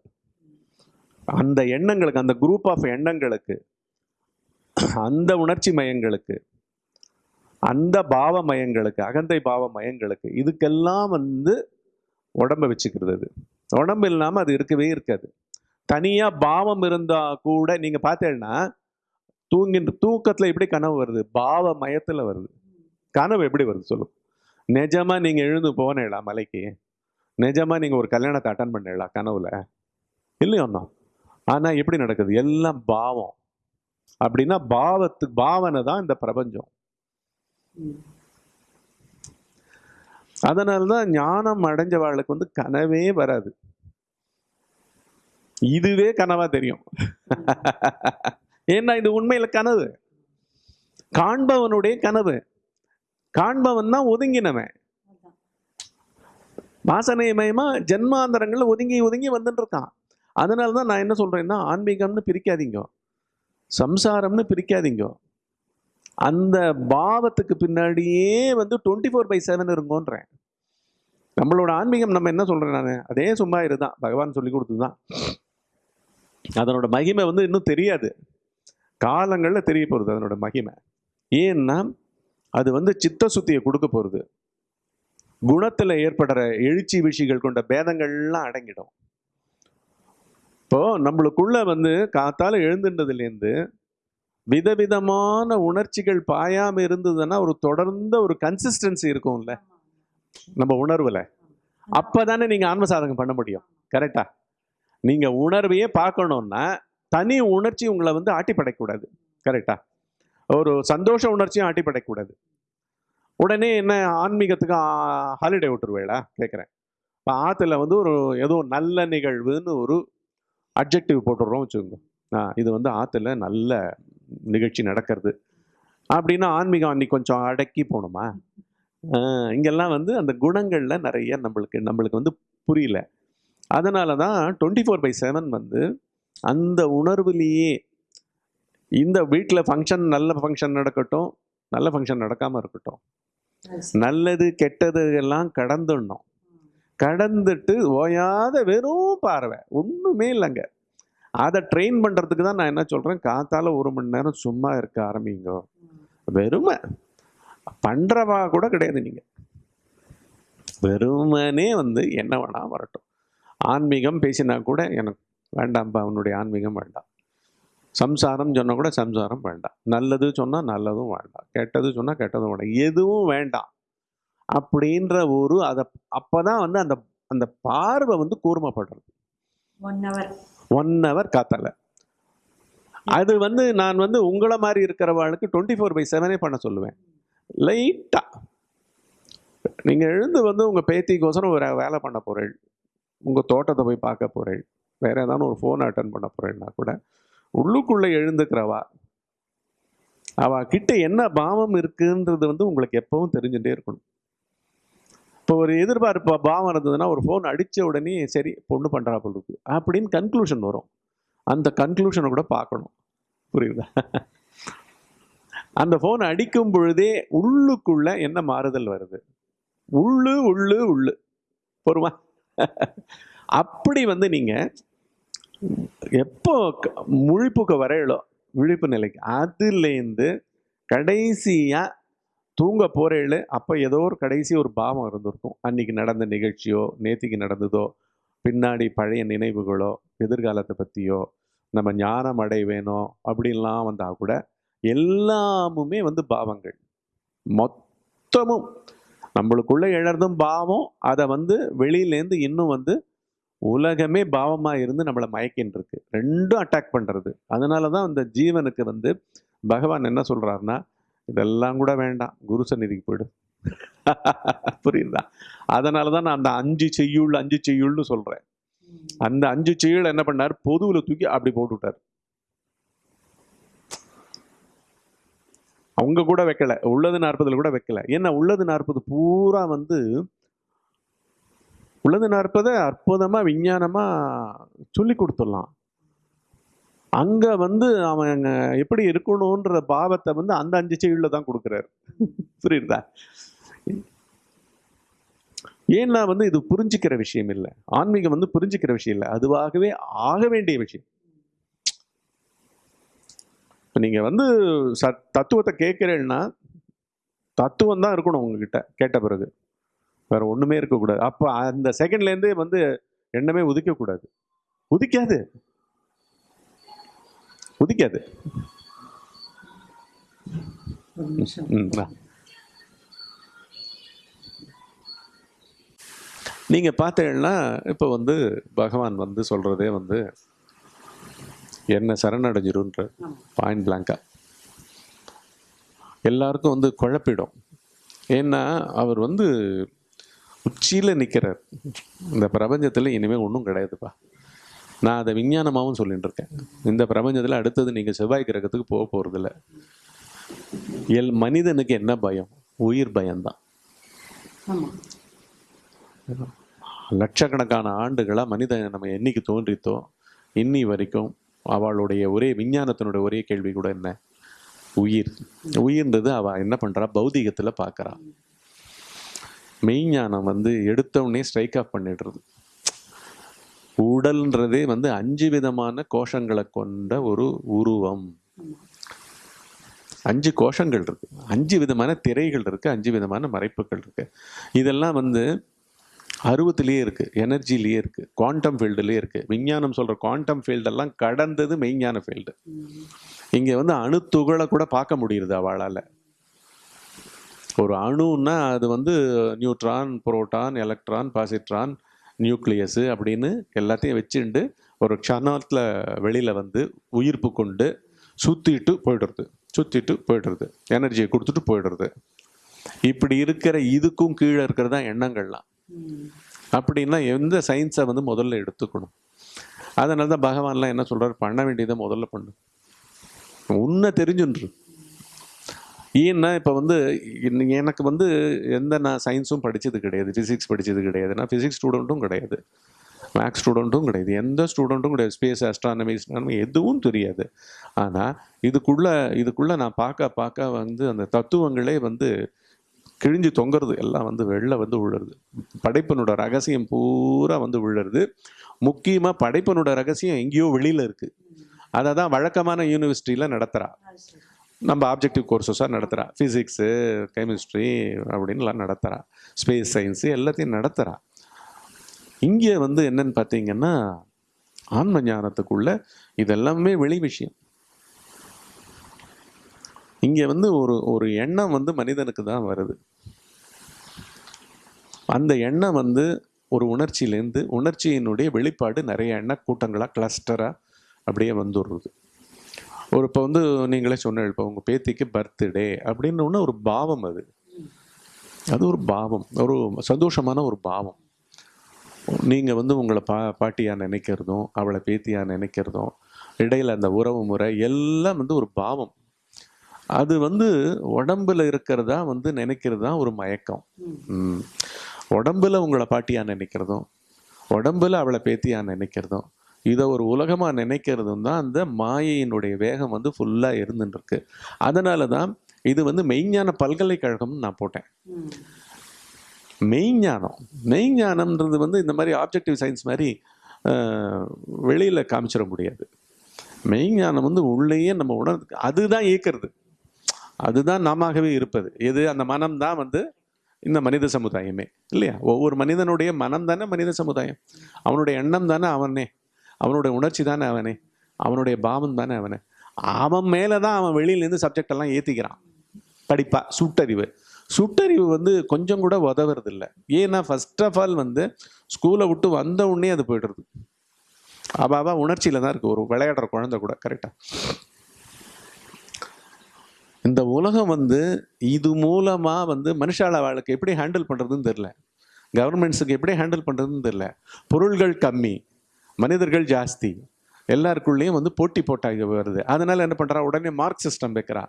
அந்த எண்ணங்களுக்கு அந்த குரூப் ஆஃப் எண்ணங்களுக்கு அந்த உணர்ச்சி மயங்களுக்கு அந்த பாவ மயங்களுக்கு அகந்தை பாவ மயங்களுக்கு இதுக்கெல்லாம் வந்து உடம்ப வச்சுக்கிறது அது. உடம்பு இல்லாமல் அது இருக்கவே இருக்காது. தனியாக பாவம் இருந்தால் கூட நீங்கள் பார்த்தேன்னா தூங்கின்ற தூக்கத்தில் எப்படி கனவு வருது? பாவ மயத்தில் வருது. கனவு எப்படி வருது சொல்லும் நிஜமாக நீங்கள் எழுந்து போனேடா மலைக்கு நிஜமாக நீங்கள் ஒரு கல்யாணத்தை அட்டன் பண்ணிடலாம் கனவுல? இல்லையோன்னா ஆனால் எப்படி நடக்குது? எல்லாம் பாவம். அப்படின்னா பாவத்து பாவனை தான் இந்த பிரபஞ்சம். ம் அதனால தான் ஞானம் அடைஞ்சவாளுக்கு வந்து கனவே வராது. இதுவே கனவா தெரியும். ஏன்னா இது உண்மையில் கனவு. காண்பவனுடைய கனவு. காண்பவன் தான் ஒதுங்கினவன். அதான் வாசனைமயமா ஜென்மாந்தரங்களில் ஒதுங்கி ஒதுங்கி வந்துட்டு இருக்கான் அதனால தான் நான் என்ன சொல்றேன்னா ஆன்மீகம்னு பிரிக்காதீங்க. சம்சாரம்னு பிரிக்காதீங்க. அந்த பாவத்துக்கு பின்னாடியே வந்து டுவெண்ட்டி ஃபோர் பை செவன் இருங்கோன்றேன். நம்மளோட ஆன்மீகம் நம்ம என்ன சொல்றேன் நான்? அதே சும்மா இருதான். பகவான் சொல்லி கொடுத்துதான் அதனோட மகிமை வந்து இன்னும் தெரியாது. காலங்களில் தெரிய போகிறது அதனோட மகிமை. ஏன்னா அது வந்து சித்த சுத்தியை கொடுக்க போகிறது குணத்தில் ஏற்படுற எழுச்சி விஷயங்கள் கொண்ட பேதங்கள்லாம் அடங்கிடும். இப்போ நம்மளுக்குள்ள வந்து காத்தால எழுந்துன்றதுலேருந்து விதவிதமான உணர்ச்சிகள் பாயாமல் இருந்ததுன்னா ஒரு தொடர்ந்த ஒரு கன்சிஸ்டன்சி இருக்கும்ல. நம்ம உணர்வில். அப்போ தானே நீங்கள் ஆன்ம சாதகம் பண்ண முடியும். கரெக்டாக நீங்கள் உணர்வையே பார்க்கணுன்னா தனி உணர்ச்சி உங்களை வந்து ஆட்டி படைக்கக்கூடாது கரெக்டா ஒரு சந்தோஷ உணர்ச்சியும் ஆட்டி படைக்கக்கூடாது உடனே என்ன ஆன்மீகத்துக்கு ஹாலிடே விட்டுருவேளா கேட்குறேன் இப்போ ஆற்றுல வந்து ஒரு ஏதோ நல்ல நிகழ்வுன்னு ஒரு அப்ஜெக்டிவ் போட்டுடுறோம் வச்சுக்கோங்க. ஆ இது வந்து ஆற்றுல நல்ல நிகழ்ச்சி நடக்கிறது. அப்படின்னா ஆன்மீகம் அன்னைக்கு கொஞ்சம் அடக்கி போகணுமா இங்கெல்லாம் வந்து அந்த குணங்களில் நிறைய நம்மளுக்கு நம்மளுக்கு வந்து புரியல. அதனால தான் டுவெண்ட்டி ஃபோர் பை செவன் வந்து அந்த உணர்வுலேயே இந்த வீட்டில் ஃபங்க்ஷன் நல்ல ஃபங்க்ஷன் நடக்கட்டும் நல்ல ஃபங்க்ஷன் நடக்காமல் இருக்கட்டும். நல்லது கெட்டது எல்லாம் கடந்துடணும். கடந்துட்டு ஓயாத வெறும் பார்வை. ஒன்றுமே இல்லைங்க. அதை ட்ரெயின் பண்ணுறதுக்கு தான் நான் என்ன சொல்கிறேன் காத்தால ஒரு மணி நேரம் சும்மா இருக்க ஆரம்பிங்க. வெறுமை. பண்ணுறவா கூட கிடையாது நீங்கள் வெறுமனே வந்து என்ன வேணா வரட்டும். ஆன்மீகம் பேசினா கூட எனக்கு வேண்டாம்ப்பா உன்னுடைய ஆன்மீகம் வேண்டாம். சம்சாரம் சொன்னா கூட சம்சாரம் வேண்டாம். நல்லது சொன்னால் நல்லதும் வேண்டாம். கெட்டது சொன்னால் கெட்டதும் வேண்டாம். எதுவும் வேண்டாம். அப்படின்ற ஒரு அதை அப்பதான் வந்து அந்த அந்த பார்வை வந்து கூர்மைப்படுறது. ஒன் ஹவர் ஒன் ஹவர் காத்தல. அது வந்து நான் வந்து உங்களை மாதிரி இருக்கிறவாளுக்கு டுவெண்ட்டி ஃபோர் பை செவனே பண்ண சொல்லுவேன். லைட்டா நீங்க எழுந்து வந்து உங்க பேத்திக்கோசரம் ஒரு வேலை பண்ண போறேன் உங்க தோட்டத்தை போய் பார்க்க போறேன் வேறு ஏதாவது ஒரு ஃபோன் அட்டன் பண்ண போகிறேன்னா கூட உள்ளுக்குள்ளே எழுந்துக்கிறவா? அவா கிட்ட என்ன பாவம் இருக்குன்றது வந்து உங்களுக்கு எப்பவும் தெரிஞ்சுட்டே இருக்கணும். இப்போ ஒரு எதிர்பார்ப்பு பாவம் இருந்ததுன்னா ஒரு ஃபோன் அடித்த உடனே சரி பொண்ணு பண்ணுறா போல இருக்கு அப்படின்னு கன்க்ளூஷன் வரும். அந்த கன்க்ளூஷனை கூட பார்க்கணும். புரியுதா? அந்த ஃபோன் அடிக்கும் பொழுதே உள்ளுக்குள்ள என்ன மாறுதல் வருது? உள்ளு உள்ளு உள்ளு. பொறுமா அப்படி வந்து நீங்கள் எப்போ முழிப்புக்கு வரையிலோ விழிப்பு நிலைக்கு அதுலேருந்து கடைசியாக தூங்க போகிறேள் அப்போ ஏதோ ஒரு கடைசி ஒரு பாவம் இருந்திருக்கும். அன்றைக்கி நடந்த நிகழ்ச்சியோ நேத்திக்கு நடந்ததோ பின்னாடி பழைய நினைவுகளோ எதிர்காலத்தை பற்றியோ நம்ம ஞானம் அடைவேனோ அப்படின்லாம் வந்தால் கூட எல்லாமுமே வந்து பாவங்கள். மொத்தமும் நம்மளுக்குள்ளே எழறதும் பாவம் அதை வந்து வெளியிலேருந்து இன்னும் வந்து உலகமே பாவமாக இருந்து நம்மளை மயக்கின்னு இருக்கு ரெண்டும் அட்டாக் பண்ணுறது அதனால தான் அந்த ஜீவனுக்கு வந்து பகவான் என்ன சொல்கிறாருன்னா இதெல்லாம் கூட வேண்டாம். குரு சந்நிதிக்கு போய்டு. புரியுதா? அதனால தான் நான் அந்த அஞ்சு செய்யுள் அஞ்சு செய்யுள்னு சொல்கிறேன் அந்த அஞ்சு செய்யுள் என்ன பண்ணார்? பொதுவில் தூக்கி அப்படி போட்டு விட்டார் அவங்க கூட வைக்கல. உள்ளது நாற்பதில் கூட வைக்கல. ஏன்னா உள்ளது நாற்பது பூரா வந்து உள்ளது நாற்பதை அற்புதமாக விஞ்ஞானமாக சொல்லி கொடுத்துடலாம். அங்கே வந்து அவன் எப்படி இருக்கணுன்ற பாவத்தை வந்து அந்த அஞ்சு செயலில் தான் கொடுக்குறாரு. புரியுதா? ஏன்னா வந்து இது புரிஞ்சுக்கிற விஷயம் இல்லை. ஆன்மீகம் வந்து புரிஞ்சுக்கிற விஷயம் இல்லை. அதுவாகவே ஆக வேண்டிய விஷயம். நீங்கள் வந்து சத் தத்துவத்தை கேட்குறேன்னா தத்துவம் தான் இருக்கணும் உங்ககிட்ட கேட்ட பிறகு. வேற ஒண்ணுமே இருக்கக்கூடாது. அப்போ அந்த செகண்ட்ல இருந்தே வந்து எண்ணமே உதிக்கக்கூடாது. உதிக்காது. உதிக்காது. ஒரு நிமிஷம். ம், வா. நீங்க பார்த்தீங்கன்னா இப்போ வந்து பகவான் வந்து சொல்றதே வந்து என்ன சரணடைஞ்சிருன்ற. பாயிண்ட் பிளாங்கா எல்லாருக்கும் வந்து குழப்பிடும். ஏன்னா அவர் வந்து உச்சியில் நிற்கிறார் இந்த பிரபஞ்சத்தில் இனிமேல் ஒன்றும் கிடையாதுப்பா. நான் அதை விஞ்ஞானமாகவும் சொல்லிட்டு இருக்கேன் இந்த பிரபஞ்சத்தில் அடுத்தது நீங்கள் செவ்வாய் கிரகத்துக்கு போக போகிறதில்ல எல் மனிதனுக்கு என்ன பயம்? உயிர் பயம்தான். லட்சக்கணக்கான ஆண்டுகளாக மனிதன் நம்ம என்னைக்கு தோன்றித்தோ இன்னி வரைக்கும் அவளுடைய ஒரே விஞ்ஞானத்தினுடைய ஒரே கேள்வி கூட என்ன? உயிர். உயிர்ன்றது அவ என்ன பண்றா? பௌதிகத்துல பார்க்கறா மெய்ஞானம் வந்து எடுத்தவுடனே ஸ்ட்ரைக் ஆஃப் பண்ணிடுறது. உடல்ன்றதே வந்து அஞ்சு விதமான கோஷங்களை கொண்ட ஒரு உருவம். அஞ்சு கோஷங்கள் இருக்கு. அஞ்சு விதமான திரைகள் இருக்கு. அஞ்சு விதமான மறைப்புகள் இருக்கு. இதெல்லாம் வந்து அருவத்திலேயே இருக்கு. எனர்ஜிலேயே இருக்கு. குவாண்டம் ஃபீல்டுலேயே இருக்கு. விஞ்ஞானம் சொல்ற குவாண்டம் ஃபீல்டெல்லாம் கடந்தது மெய்ஞான ஃபீல்டு. இங்க வந்து அணுத்துகளை கூட பார்க்க முடியுது அவளால். ஒரு அணுன்னா அது வந்து neutron proton electron positron nucleus அப்படின்னு எல்லாத்தையும் வச்சுண்டு ஒரு க்ஷணத்தில் வெளியில் வந்து உயிர்ப்பு கொண்டு சுற்றிட்டு போயிடுறது. சுற்றிட்டு போயிடுறது. எனர்ஜியை கொடுத்துட்டு போயிடுறது. இப்படி இருக்கிற இதுக்கும் கீழே இருக்கிறது தான் எண்ணங்கள்லாம். அப்படின்னா எந்த சயின்ஸை வந்து முதல்ல எடுத்துக்கணும்? அதனால தான் பகவான்லாம் என்ன சொல்கிறார் பண்ண வேண்டியதை முதல்ல பண்ணு. உன்னை தெரிஞ்சுன்று. ஏன்னா இப்போ வந்து எனக்கு வந்து எந்த நான் சயின்ஸும் படித்தது கிடையாது. ஃபிசிக்ஸ் படித்தது கிடையாது. நான் ஃபிசிக்ஸ் ஸ்டூடெண்ட்டும் கிடையாது. மேக்ஸ் ஸ்டூடெண்ட்டும் கிடையாது. எந்த ஸ்டூடெண்ட்டும் கிடையாது. ஸ்பேஸ் அஸ்ட்ரானமி எதுவும் தெரியாது. ஆனால் இதுக்குள்ளே இதுக்குள்ளே நான் பார்க்க பார்க்க வந்து அந்த தத்துவங்களே வந்து கிழிஞ்சு தொங்குறது. எல்லாம் வந்து வெளில வந்து விழுறது படைப்பினோட ரகசியம் பூரா வந்து விழுறது முக்கியமாக படைப்பனோட ரகசியம் எங்கேயோ வெளியில் இருக்குது அதை தான் வழக்கமான யூனிவர்சிட்டியில் நடத்துகிறா நம்ம ஆப்ஜெக்டிவ் கோர்சஸாக நடத்துகிறா ஃபிசிக்ஸு கெமிஸ்ட்ரி அப்படின்லாம் நடத்துகிறா ஸ்பேஸ் சயின்ஸு எல்லாத்தையும் நடத்துகிறா இங்கே வந்து என்னன்னு பார்த்தீங்கன்னா ஆன்ம ஞானத்துக்குள்ள இதெல்லாமே வெளி விஷயம். இங்கே வந்து ஒரு ஒரு எண்ணம் வந்து மனிதனுக்கு தான் வருது. அந்த எண்ணம் வந்து ஒரு உணர்ச்சியிலேருந்து உணர்ச்சியினுடைய வெளிப்பாடு நிறைய எண்ண கூட்டங்களாக கிளஸ்டராக அப்படியே வந்துடுறது ஒரு இப்போ வந்து நீங்களே சொன்ன இப்போ உங்கள் பேத்திக்கு பர்த்டே அப்படின்னு ஒன்று ஒரு பாவம் அது. அது ஒரு பாவம். ஒரு சந்தோஷமான ஒரு பாவம். நீங்கள் வந்து உங்களை பா பாட்டியாக நினைக்கிறதும் அவளை பேத்தியாக நினைக்கிறதும் இடையில் அந்த உறவு முறை எல்லாம் வந்து ஒரு பாவம். அது வந்து உடம்புல இருக்கிறதா வந்து நினைக்கிறது தான் ஒரு மயக்கம். உடம்பில் உடம்புல உங்களை பாட்டியாக நினைக்கிறதும் உடம்புல அவளை பேத்தியாக நினைக்கிறதும் இதை ஒரு உலகமா நினைக்கிறதும் தான் அந்த மாயையினுடைய வேகம் வந்து ஃபுல்லா இருந்துட்டு இருக்கு அதனால தான் இது வந்து மெய்ஞான பல்கலைக்கழகம்னு நான் போட்டேன். மெய்ஞானம் மெய்ஞானம்ன்றது வந்து இந்த மாதிரி ஆப்ஜெக்டிவ் சயின்ஸ் மாதிரி வெளியில காமிச்சிட முடியாது. மெய்ஞானம் வந்து உள்ளேயே நம்ம உணர்ந்து அதுதான் இயக்கிறது. அதுதான் நாமாகவே இருப்பது. எது? அந்த மனம் தான் வந்து இந்த மனித சமுதாயமே இல்லையா? ஒவ்வொரு மனிதனுடைய மனம் தானே மனித சமுதாயம். அவனுடைய எண்ணம் தானே அவனே. அவனுடைய உணர்ச்சி தானே அவனே? அவனுடைய பாவம் தானே அவனே? அவன் மேலே தான் அவன் வெளியிலேருந்து சப்ஜெக்ட் எல்லாம் ஏற்றிக்கிறான் படிப்பா சுட்டறிவு. சுட்டறிவு வந்து கொஞ்சம் கூட உதவுறதில்ல. ஏன்னா ஃபர்ஸ்ட் ஆஃப் ஆல் வந்து ஸ்கூலை விட்டு வந்த உடனே அது போய்டுறது. அவ உணர்ச்சியில் தான் இருக்குது ஒரு விளையாடுற குழந்தை கூட கரெக்டாக இந்த உலகம் வந்து இது மூலமாக வந்து மனுஷால வாழ்க்கை எப்படி ஹேண்டில் பண்ணுறதுன்னு தெரில கவர்மெண்ட்ஸுக்கு எப்படி ஹேண்டில் பண்ணுறதுன்னு தெரில பொருள்கள் கம்மி. மனிதர்கள் ஜாஸ்தி. எல்லாருக்குள்ளேயும் வந்து போட்டி போட்டாக வருது. அதனால என்ன பண்றா? உடனே மார்க் சிஸ்டம் வைக்கிறா.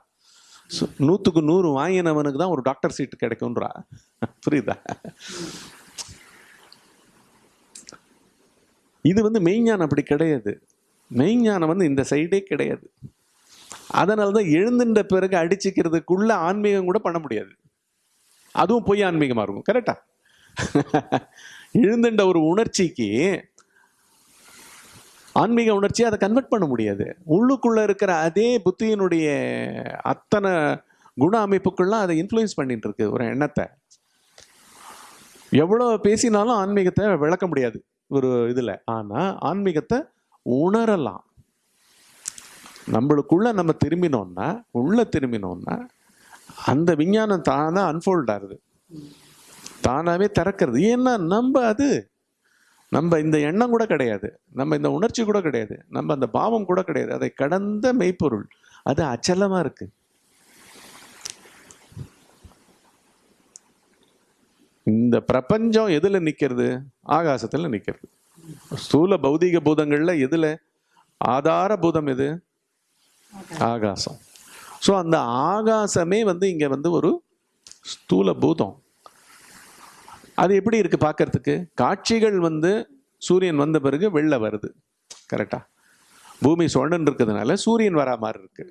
சு- நூத்துக்கு நூறு வாங்கினவனுக்கு தான் ஒரு டாக்டர் சீட்டு கிடைக்கும்ன்றா. புரியுதா? இது வந்து மெய்ஞானம் அப்படி கிடையாது. மெய்ஞானம் வந்து இந்த சைடே கிடையாது. அதனால தான் எழுந்துட்ட பிறகு அடிச்சுக்கிறதுக்குள்ள ஆன்மீகம் கூட பண்ண முடியாது. அதுவும் பொய் ஆன்மீகமாக இருக்கும். கரெக்டா எழுந்துட்ட ஒரு உணர்ச்சிக்கு ஆன்மீக உணர்ச்சியை அதை கன்வெர்ட் பண்ண முடியாது. உள்ளுக்குள்ளே இருக்கிற அதே புத்தியினுடைய அத்தனை குண அமைப்புக்கள்லாம் அதை இன்ஃப்ளூயன்ஸ் பண்ணிட்டு இருக்கு ஒரு எண்ணத்தை. எவ்வளோ பேசினாலும் ஆன்மீகத்தை விளக்க முடியாது ஒரு இதில். ஆனால் ஆன்மீகத்தை உணரலாம். நம்மளுக்குள்ள நம்ம திரும்பினோம்னா உள்ள திரும்பினோம்னா அந்த விஞ்ஞானம் தானா அன்ஃபோல்ட் ஆகுது. தானாகவே திறக்கிறது. ஏன்னா நம்ம அது நம்ம இந்த எண்ணம் கூட கிடையாது. நம்ம இந்த உணர்ச்சி கூட கிடையாது. நம்ம அந்த பாவம் கூட கிடையாது. அதை கடந்த மெய்ப்பொருள். அது அச்சலமாக இருக்கு. இந்த பிரபஞ்சம் எதில் நிற்கிறது ஆகாசத்தில் நிற்கிறது ஸ்தூல பௌதிக பூதங்களில் எதில்? ஆதார பூதம் எது? ஆகாசம். ஸோ அந்த ஆகாசமே வந்து இங்கே வந்து ஒரு ஸ்தூல பூதம். அது எப்படி இருக்கு பார்க்கறதுக்கு காட்சிகள் வந்து சூரியன் வந்த பிறகு வெளில வருது. கரெக்டா பூமி சுழண்டு இருக்கிறதுனால சூரியன் வரா மாதிரி இருக்கு.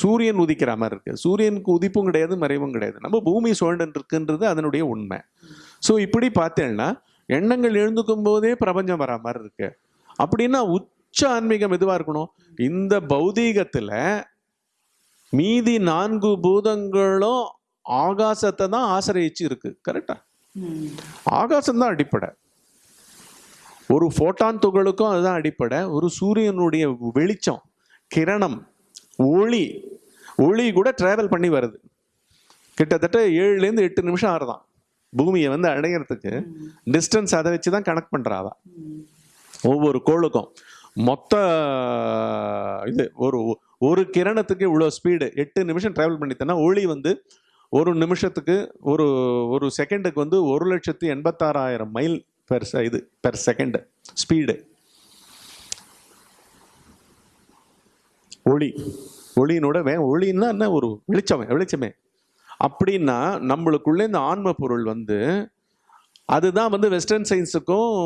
சூரியன் உதிக்கிற மாதிரி இருக்கு. சூரியனுக்கு உதிப்பும் கிடையாது மறைவும் கிடையாது. நம்ம பூமி சுழண்டு இருக்குன்றது அதனுடைய உண்மை. ஸோ இப்படி பார்த்தேன்னா எண்ணங்கள் எழுந்துக்கும் போதே பிரபஞ்சம் வரா மாதிரி இருக்கு. அப்படின்னா உச்ச ஆன்மீகம் எதுவாக இருக்கணும்? இந்த பௌதீகத்தில் மீதி நான்கு பூதங்களும் ஆகாசத்தை தான் ஆசிரயிச்சு இருக்கு. கரெக்டா ஆகாசம் தான் அடிப்படை. ஒரு ஃபோட்டான் துகளுக்கும் அதுதான் அடிப்படை. ஒரு சூரியனுடைய வெளிச்சம் கிரணம் ஒளி ஒளி கூட டிராவல் பண்ணி வருது. கிட்டத்தட்ட ஏழுலேருந்து எட்டு நிமிஷம் ஆறுதான். பூமியை வந்து அடையிறதுக்கு டிஸ்டன்ஸ் அதை வச்சு தான் கனெக்ட் பண்ணுறாதா ஒவ்வொரு கோளுக்கும் மொத்த இது ஒரு ஒரு கிரணத்துக்கு இவ்வளோ ஸ்பீடு எட்டு நிமிஷம் ட்ராவல் பண்ணித்தனா ஒளி வந்து ஒரு நிமிஷத்துக்கு ஒரு ஒரு செகண்டுக்கு வந்து ஒரு லட்சத்து எண்பத்தாறாயிரம் மைல் பெர் இது பெர் செகண்ட் ஸ்பீடு. ஒளி. ஒளியினோட வே ஒளின்னா என்ன? ஒரு வெளிச்சமே வெளிச்சமே. அப்படின்னா நம்மளுக்குள்ள இந்த ஆன்ம பொருள் வந்து அதுதான் வந்து வெஸ்டர்ன் சயின்ஸுக்கும்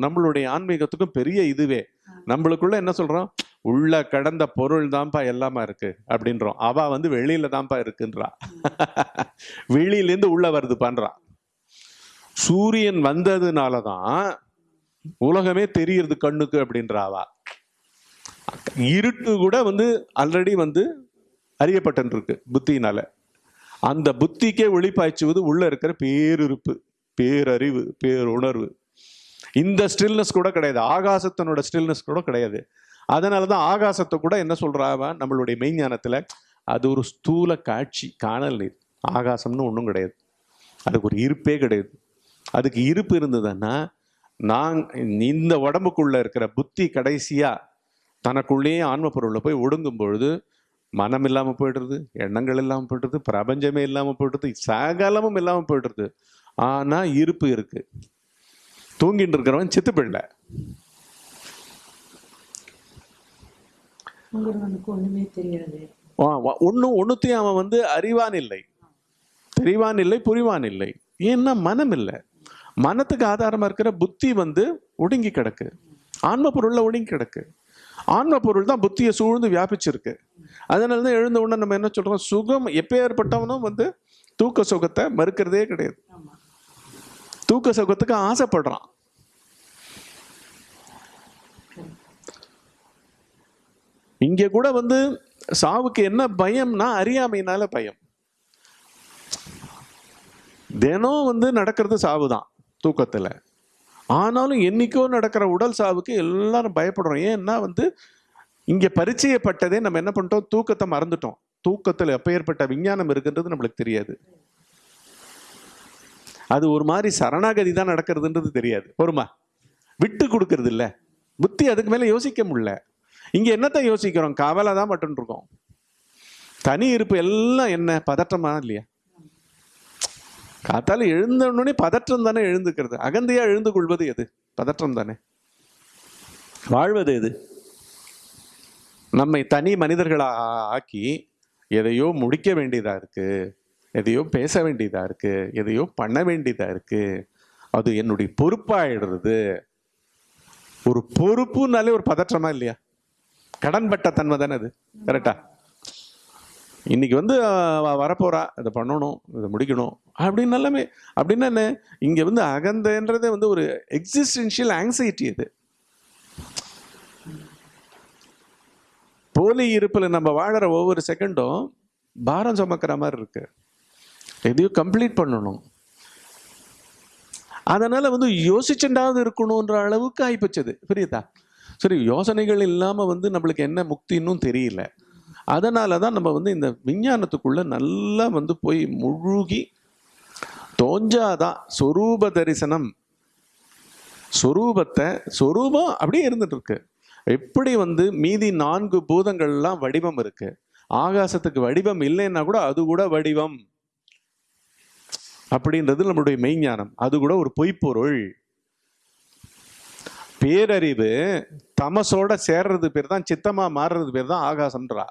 நம்மளுடைய ஆன்மீகத்துக்கும் பெரிய இதுவே. நம்மளுக்குள்ள என்ன சொல்றோம்? உள்ள கடந்த பொருள் தான்ப்பா எல்லாமா இருக்கு அப்படின்றோம். அவ வந்து வெளியில தான்ப்பா இருக்குன்றா. வெளியிலேருந்து உள்ள வருது பண்றான் சூரியன் வந்ததுனால தான் உலகமே தெரியுது கண்ணுக்கு அப்படின்றா இருட்டு கூட வந்து ஆல்ரெடி வந்து அறியப்பட்டிருக்கு புத்தியினால. அந்த புத்திக்கே ஒளிப்பாய்ச்சுவது உள்ள இருக்கிற பேருறுப்பு பேரறிவு பேருணர்வு. இந்த ஸ்டில்னஸ் கூட கிடையாது. ஆகாசத்தினோட ஸ்டில்னஸ் கூட கிடையாது. அதனால தான் ஆகாசத்தை கூட என்ன சொல்கிறாவா நம்மளுடைய மெய்ஞானத்தில் அது ஒரு ஸ்தூல காட்சி காணல் நீர். ஆகாசம்னு ஒன்றும் கிடையாது. அதுக்கு ஒரு இருப்பே கிடையாது. அதுக்கு இருப்பு இருந்ததுன்னா நான் இந்த உடம்புக்குள்ளே இருக்கிற புத்தி கடைசியாக தனக்குள்ளேயே ஆன்ம பொருளில் போய் ஒடுங்கும் பொழுது மனம் இல்லாமல் போயிடுறது எண்ணங்கள் இல்லாமல் போயிடுறது பிரபஞ்சமே இல்லாமல் போயிடுறது சகலமும் இல்லாமல் போயிடுறது. ஆனால் இருப்பு இருக்குது தூங்கிட்டு இருக்கிறவன் சித்து பிள்ளை உங்கிறவனுக்கு ஒண்ணுமே தெரியாது. ஒன்றும் ஒன்றுத்தையும் அவன் வந்து அறிவான் இல்லை. தெரிவான் இல்லை புரிவான் இல்லை. ஏன்னா மனம் இல்லை. மனத்துக்கு ஆதாரமா இருக்கிற புத்தி வந்து ஒடுங்கி கிடக்கு. ஆன்ம பொருள்ல ஒடுங்கி கிடக்கு. ஆன்ம பொருள் தான் புத்தியை சூழ்ந்து வியாபிச்சிருக்கு. அதனால தான் எழுந்த உடனே நம்ம என்ன சொல்றோம்? சுகம் எப்பேற்பட்டவனும் வந்து தூக்க சுகத்தை மறுக்கிறதே கிடையாது. தூக்க சுகத்துக்கு ஆசைப்படுறான். இங்கே கூட வந்து சாவுக்கு என்ன பயம்னா அறியாமையினால பயம். தினம் வந்து நடக்கிறது சாவு தான் தூக்கத்தில். ஆனாலும் என்னைக்கோ நடக்கிற உடல் சாவுக்கு எல்லாரும் பயப்படுறோம். ஏன்னா வந்து இங்கே பரிச்சயப்பட்டதே நம்ம என்ன பண்ணிட்டோம்? தூக்கத்தை மறந்துட்டோம். தூக்கத்தில் எப்போ ஏற்பட்ட விஞ்ஞானம் இருக்குன்றது நம்மளுக்கு தெரியாது. அது ஒரு மாதிரி சரணாகதி தான் நடக்கிறதுன்றது தெரியாது. பொறுமா? விட்டு கொடுக்கறது இல்லை புத்தி அதுக்கு மேலே யோசிக்க முடியல. இங்க என்னத்தை யோசிக்கிறோம்? கவலை தான் மட்டும் இருக்கோம் தனி இருப்பு எல்லாம் என்ன? பதற்றமா இல்லையா? காத்தால எழுந்த உடனே பதற்றம் தானே எழுந்துக்கிறது. அகந்தையா எழுந்து கொள்வது எது? பதற்றம் தானே. வாழ்வது எது? நம்மை தனி மனிதர்களா ஆ- ஆக்கி எதையோ முடிக்க வேண்டியதா இருக்கு. எதையோ பேச வேண்டியதா இருக்கு. எதையோ பண்ண வேண்டியதா இருக்கு. அது என்னுடைய பொறுப்பாயிடுறது. ஒரு பொறுப்புனாலே ஒரு பதற்றமா இல்லையா? கடன்பட்ட தன்மை தானே அது? கரெக்டா இன்னைக்கு வந்து வரப்போறா இதை பண்ணணும் இதை முடிக்கணும். அப்படின்னு எல்லாமே அப்படின்னா என்ன? இங்க வந்து அகந்தன்றதே வந்து ஒரு எக்ஸிஸ்டென்ஷியல் ஆங்ஸைட்டி அது. போலி இருப்பில் நம்ம வாழற ஒவ்வொரு செகண்டும் பாரம் சுமக்கிற மாதிரி இருக்கு. எதையும் கம்ப்ளீட் பண்ணணும். அதனால வந்து யோசிச்சுண்டாவது இருக்கணுன்ற அளவுக்கு ஆயிப்போச்சது புரியுதா? சரி யோசனைகள் இல்லாமல் வந்து நம்மளுக்கு என்ன முக்தின்னும் தெரியல. அதனால தான் நம்ம வந்து இந்த விஞ்ஞானத்துக்குள்ள நல்லா வந்து போய் முழுகி தோஞ்சாதான் சொரூப தரிசனம். சொரூபத்தை சொரூபம் அப்படியே இருந்துட்டு இருக்கு. எப்படி வந்து மீதி நான்கு பூதங்கள்லாம் வடிவம் இருக்கு. ஆகாசத்துக்கு வடிவம் இல்லைன்னா கூட அது கூட வடிவம். அப்படின்றது நம்மளுடைய மெய்ஞானம். அது கூட ஒரு பொய்ப்பொருள். பேரறிவு தமசோட சேர்றது பேர் தான் சித்தமா மாறுறது பேர் தான் ஆகாசம்ன்றா.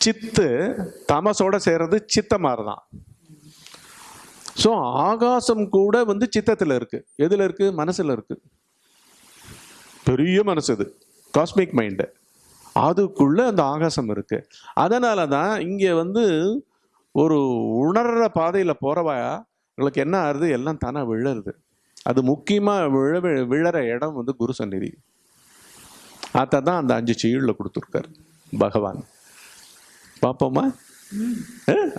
சித்து தமசோட சேர்றது சித்தமாறுதான் ஸோ ஆகாசம் கூட வந்து சித்தத்தில் இருக்கு. எதுல இருக்கு? மனசுல இருக்கு. பெரிய மனசு இது. Cosmic mind. அதுக்குள்ள அந்த ஆகாசம் இருக்கு. அதனால தான் இங்கே வந்து ஒரு உணர்ற பாதையில் போறவா உங்களுக்கு என்ன ஆறுது? எல்லாம் தானே விழருது. அது முக்கியமா விழ விழற இடம் வந்து குரு சந்நிதி. அதை தான் அந்த அஞ்சு சீழில் கொடுத்துருக்காரு பகவான். பார்ப்போமா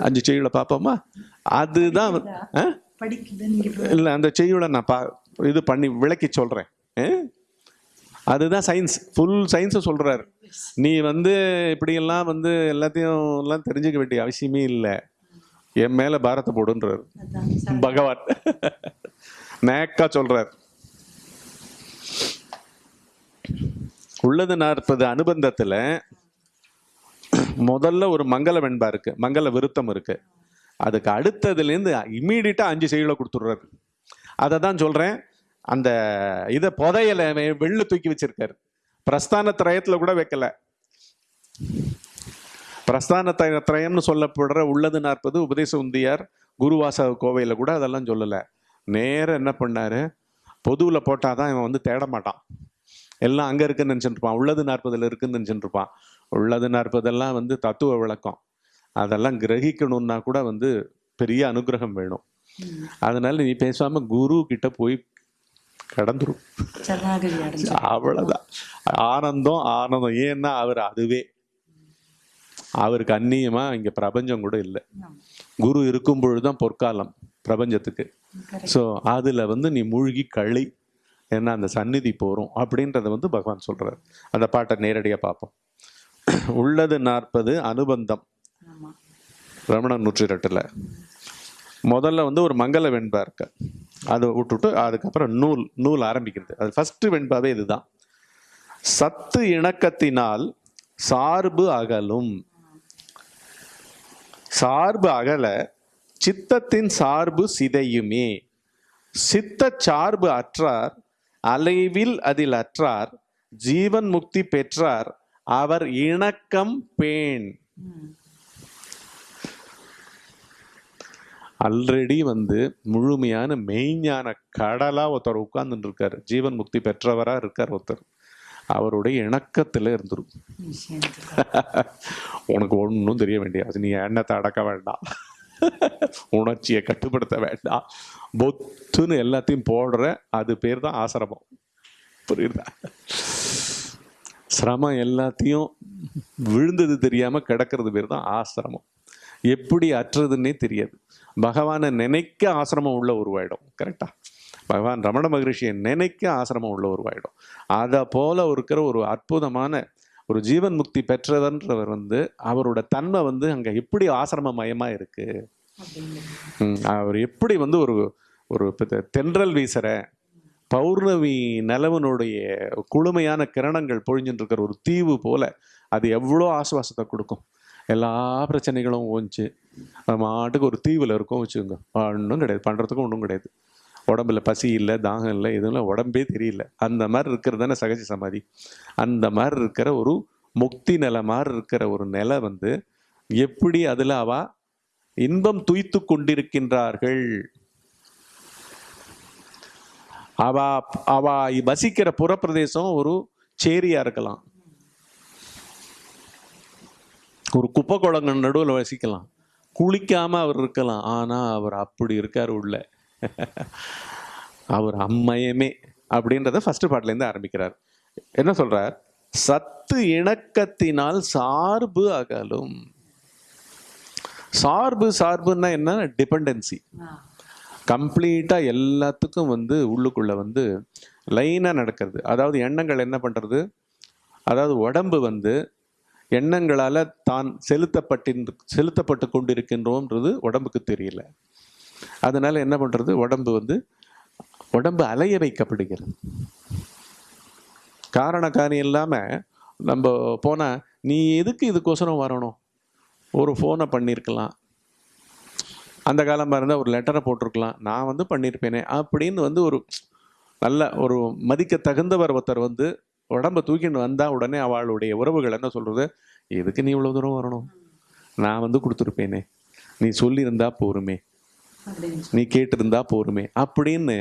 அஞ்சு செய்யுளை பார்ப்போமா அதுதான் இல்லை அந்த செய்யுளை நான் பா இது பண்ணி விளக்கி சொல்கிறேன் அதுதான் சயின்ஸ் ஃபுல் சயின்ஸை சொல்கிறாரு நீ வந்து இப்படியெல்லாம் வந்து எல்லாத்தையும் எல்லாம் தெரிஞ்சுக்க வேண்டிய அவசியமே இல்லை. என் மேலே பாரத்தை போடுன்றார். பகவான். நேக்கா சொல்றார். உள்ளது நாற்பது அனுபந்தத்துல முதல்ல ஒரு மங்கள வெண்பா இருக்கு மங்கள விருத்தம் இருக்கு. அதுக்கு அடுத்ததுலேருந்து இம்மீடியட்டாக அஞ்சு செய்களை கொடுத்துட்றாரு. அதை தான் சொல்கிறேன் அந்த இதை புதையலை வெ- வெளில தூக்கி வச்சிருக்காரு. பிரஸ்தான திரயத்தில் கூட வைக்கல. பிரஸ்தான திரய திரயம்னு சொல்லப்படுற உள்ளது நாற்பது உபதேச உந்தியார் குருவாச கோவையில் கூட அதெல்லாம் சொல்லலை. நேரா என்ன பண்ணாரு? பொதுவில் போட்டால் தான் இவன் வந்து தேட மாட்டான். எல்லாம் அங்கே இருக்குன்னு நினச்சிட்டு உள்ளது நாற்பதில் இருக்குன்னு நினச்சிட்டு இருப்பான். உள்ளது நாற்பதெல்லாம் வந்து தத்துவ விளக்கம். அதெல்லாம் கிரகிக்கணும்னா கூட வந்து பெரிய அனுகிரகம் வேணும். அதனால நீ பேசாம குரு கிட்ட போய் கடந்துரும் அடைஞ்சு. அவ்வளவுதான். ஆனந்தம் ஆனந்தம். ஏன்னா அவர் அதுவே. அவருக்கு அந்நியமா இங்க பிரபஞ்சம் கூட இல்லை. குரு இருக்கும் பொழுதுதான் பொற்காலம். பிரபஞ்சத்துக்கு. ஸோ அதுல வந்து நீ மூழ்கி களி ஏன்னா அந்த சந்நிதி போறோம் அப்படின்றத வந்து பகவான் சொல்றாரு. அந்த பாட்டை நேரடியா பார்ப்போம். உள்ளது நாற்பது அனுபந்தம். ரமணன் நூற்றி ரெட்டில். முதல்ல வந்து ஒரு மங்கள வெண்பா இருக்கு. அதை விட்டுட்டு அதுக்கப்புறம் நூல் நூல் ஆரம்பிக்கிறது. அது ஃபர்ஸ்ட் வெண்பாவே இதுதான். சத்து இணக்கத்தினால் சார்பு அகலும். சார்பு அகல சித்தத்தின் சார்பு சிதையுமே. சித்த சார்பு அற்றார் அலைவில் அதில் அற்றார் ஜீவன் முக்தி பெற்றார் அவர் இணக்கம் பேண். ஆல்ரெடி வந்து முழுமையான மெய்ஞான கடலா ஒருத்தர் உட்கார்ந்துட்டு இருக்காரு ஜீவன் முக்தி பெற்றவரா இருக்கார் ஒருத்தர். அவருடைய இணக்கத்துல இருந்துரும். உனக்கு ஒன்றும் தெரிய வேண்டியது நீ எண்ணத்தை அடக்க வேண்டாம். உணர்ச்சியை கட்டுப்படுத்த வேண்டாம். பொத்துன்னு எல்லாத்தையும் போடுற அது பேர் தான் ஆசிரமம். புரியுதா? சிரமம் எல்லாத்தையும் விழுந்தது தெரியாம கிடக்கிறது பேர் தான் ஆசிரமம். எப்படி அற்றதுன்னே தெரியாது. பகவானை நினைக்க ஆசிரமம் உள்ள உருவாயிடும். கரெக்டா? பகவான் ரமண மகரிஷியை நினைக்க ஆசிரமம் உள்ள உருவாயிடும். அதை போல இருக்கிற ஒரு அற்புதமான ஒரு ஜீவன் முக்தி பெற்றவர்ன்றவர் வந்து அவரோட தன்மை வந்து அங்கே எப்படி ஆசிரம மயமாக இருக்கு அவர் எப்படி வந்து ஒரு ஒரு தென்றல் வீசுகிற பௌர்ணமி நிலவனுடைய குளுமையான கிரணங்கள் பொழிஞ்சுட்டு இருக்கிற ஒரு தீவு போல அது எவ்வளோ ஆசுவாசத்தை கொடுக்கும்? எல்லா பிரச்சனைகளும் ஓஞ்சி. அது மாட்டுக்கு ஒரு தீவில் இருக்கும் வச்சுக்கோங்க. ஒன்றும் கிடையாது. பண்ணுறதுக்கும் ஒன்றும் கிடையாது. உடம்புல பசி இல்லை தாகம் இல்லை எதுவும் உடம்பே தெரியல. அந்த மாதிரி இருக்கிறது தானே சகஜ சமாதி. அந்த மாதிரி இருக்கிற ஒரு முக்தி நிலை மாதிரி இருக்கிற ஒரு நிலை வந்து எப்படி அதில் அவ இன்பம் துய்த்து கொண்டிருக்கின்றார்கள்? அவ அவ வசிக்கிற புறப்பிரதேசம் ஒரு சேரியா இருக்கலாம். ஒரு குப்பை குளங்கள் நடுவில் வசிக்கலாம். குளிக்காமல் அவர் இருக்கலாம். ஆனால் அவர் அப்படி இருக்கார் உள்ள. அவர் அம்மையமே அப்படின்றத ஃபர்ஸ்ட் பாட்டிலேருந்து ஆரம்பிக்கிறார். என்ன சொல்றார்? சத்து இணக்கத்தினால் சார்பு அகலும். சார்பு சார்புன்னா என்ன? டிபெண்டன்சி. கம்ப்ளீட்டாக எல்லாத்துக்கும் வந்து உள்ளுக்குள்ள வந்து லைனாக நடக்கிறது. அதாவது எண்ணங்கள் என்ன பண்ணுறது அதாவது உடம்பு வந்து எண்ணங்களால் தான் செலுத்தப்பட்டின் செலுத்தப்பட்டு கொண்டிருக்கின்றோன்றது உடம்புக்கு தெரியல. அதனால் என்ன பண்ணுறது உடம்பு வந்து உடம்பு அலைய வைக்கப்படுகிறது. காரண காரியம் இல்லாமல் நம்ம போனால் நீ எதுக்கு இதுக்கோசரம் வரணும்? ஒரு ஃபோனை பண்ணியிருக்கலாம் அந்த காலமாக இருந்தால் ஒரு லெட்டரை போட்டிருக்கலாம். நான் வந்து பண்ணியிருப்பேனே அப்படின்னு வந்து ஒரு நல்ல ஒரு மதிக்க தகுந்தவர் ஒருத்தர் வந்து உடம்ப தூக்கின்னு வந்தால் உடனே அவளுடைய உறவுகள் என்ன சொல்கிறது எதுக்கு நீ இவ்வளோ தூரம் வரணும்? நான் வந்து கொடுத்துருப்பேனே. நீ சொல்லியிருந்தா போருமே. நீ கேட்டிருந்தா போருமே. அப்படின்னு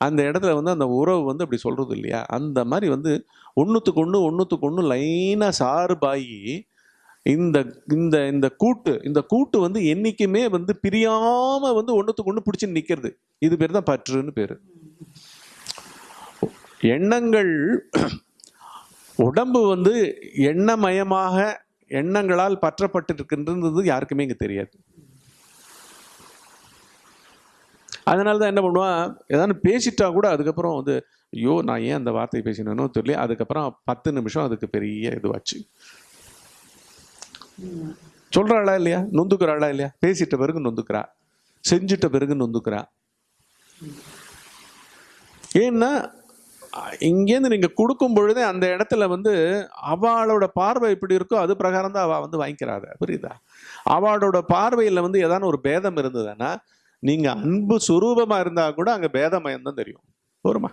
அந்த இடத்துல வந்து அந்த உறவு வந்து அப்படி சொல்றது இல்லையா? அந்த மாதிரி வந்து ஒன்றுத்துக்கு ஒன்று ஒன்றுத்துக்கு ஒன்று லைனாக சார்பாகி இந்த இந்த இந்த கூட்டு இந்த கூட்டு வந்து என்னைக்குமே வந்து பிரியாம வந்து ஒன்றுத்துக்கு ஒன்று பிடிச்சி நிற்கிறது இது பேர் தான் பற்றுன்னு பேர். எண்ணங்கள் உடம்பு வந்து எண்ணமயமாக எண்ணங்களால் பற்றப்பட்டிருக்கின்றது யாருக்குமே இங்கே தெரியாது. அதனால தான் என்ன பண்ணுவான்? ஏதாவது பேசிட்டா கூட அதுக்கப்புறம் வந்து ஐயோ நான் ஏன் அந்த வார்த்தையை பேசினேனோ தெரியல. அதுக்கப்புறம் பத்து நிமிஷம் அதுக்கு பெரிய இதுவாச்சு. சொல்கிறாளா இல்லையா? நொந்துக்கிறாளா இல்லையா? பேசிட்ட பிறகு நொந்துக்கிறா. செஞ்சிட்ட பிறகு நொந்துக்கிறா. ஏன்னா இங்கேருந்து நீங்கள் கொடுக்கும் பொழுதே அந்த இடத்துல வந்து அவளோட பார்வை எப்படி இருக்கோ அது பிரகாரம் தான் அவள் வந்து வாங்கிக்கிறாத. புரியுதா? அவளோட பார்வையில் வந்து ஏதான ஒரு பேதம் இருந்ததுன்னா நீங்க அன்பு சுரூபமா இருந்தா கூட அங்க பேதமயம் தான் தெரியும். போருமா?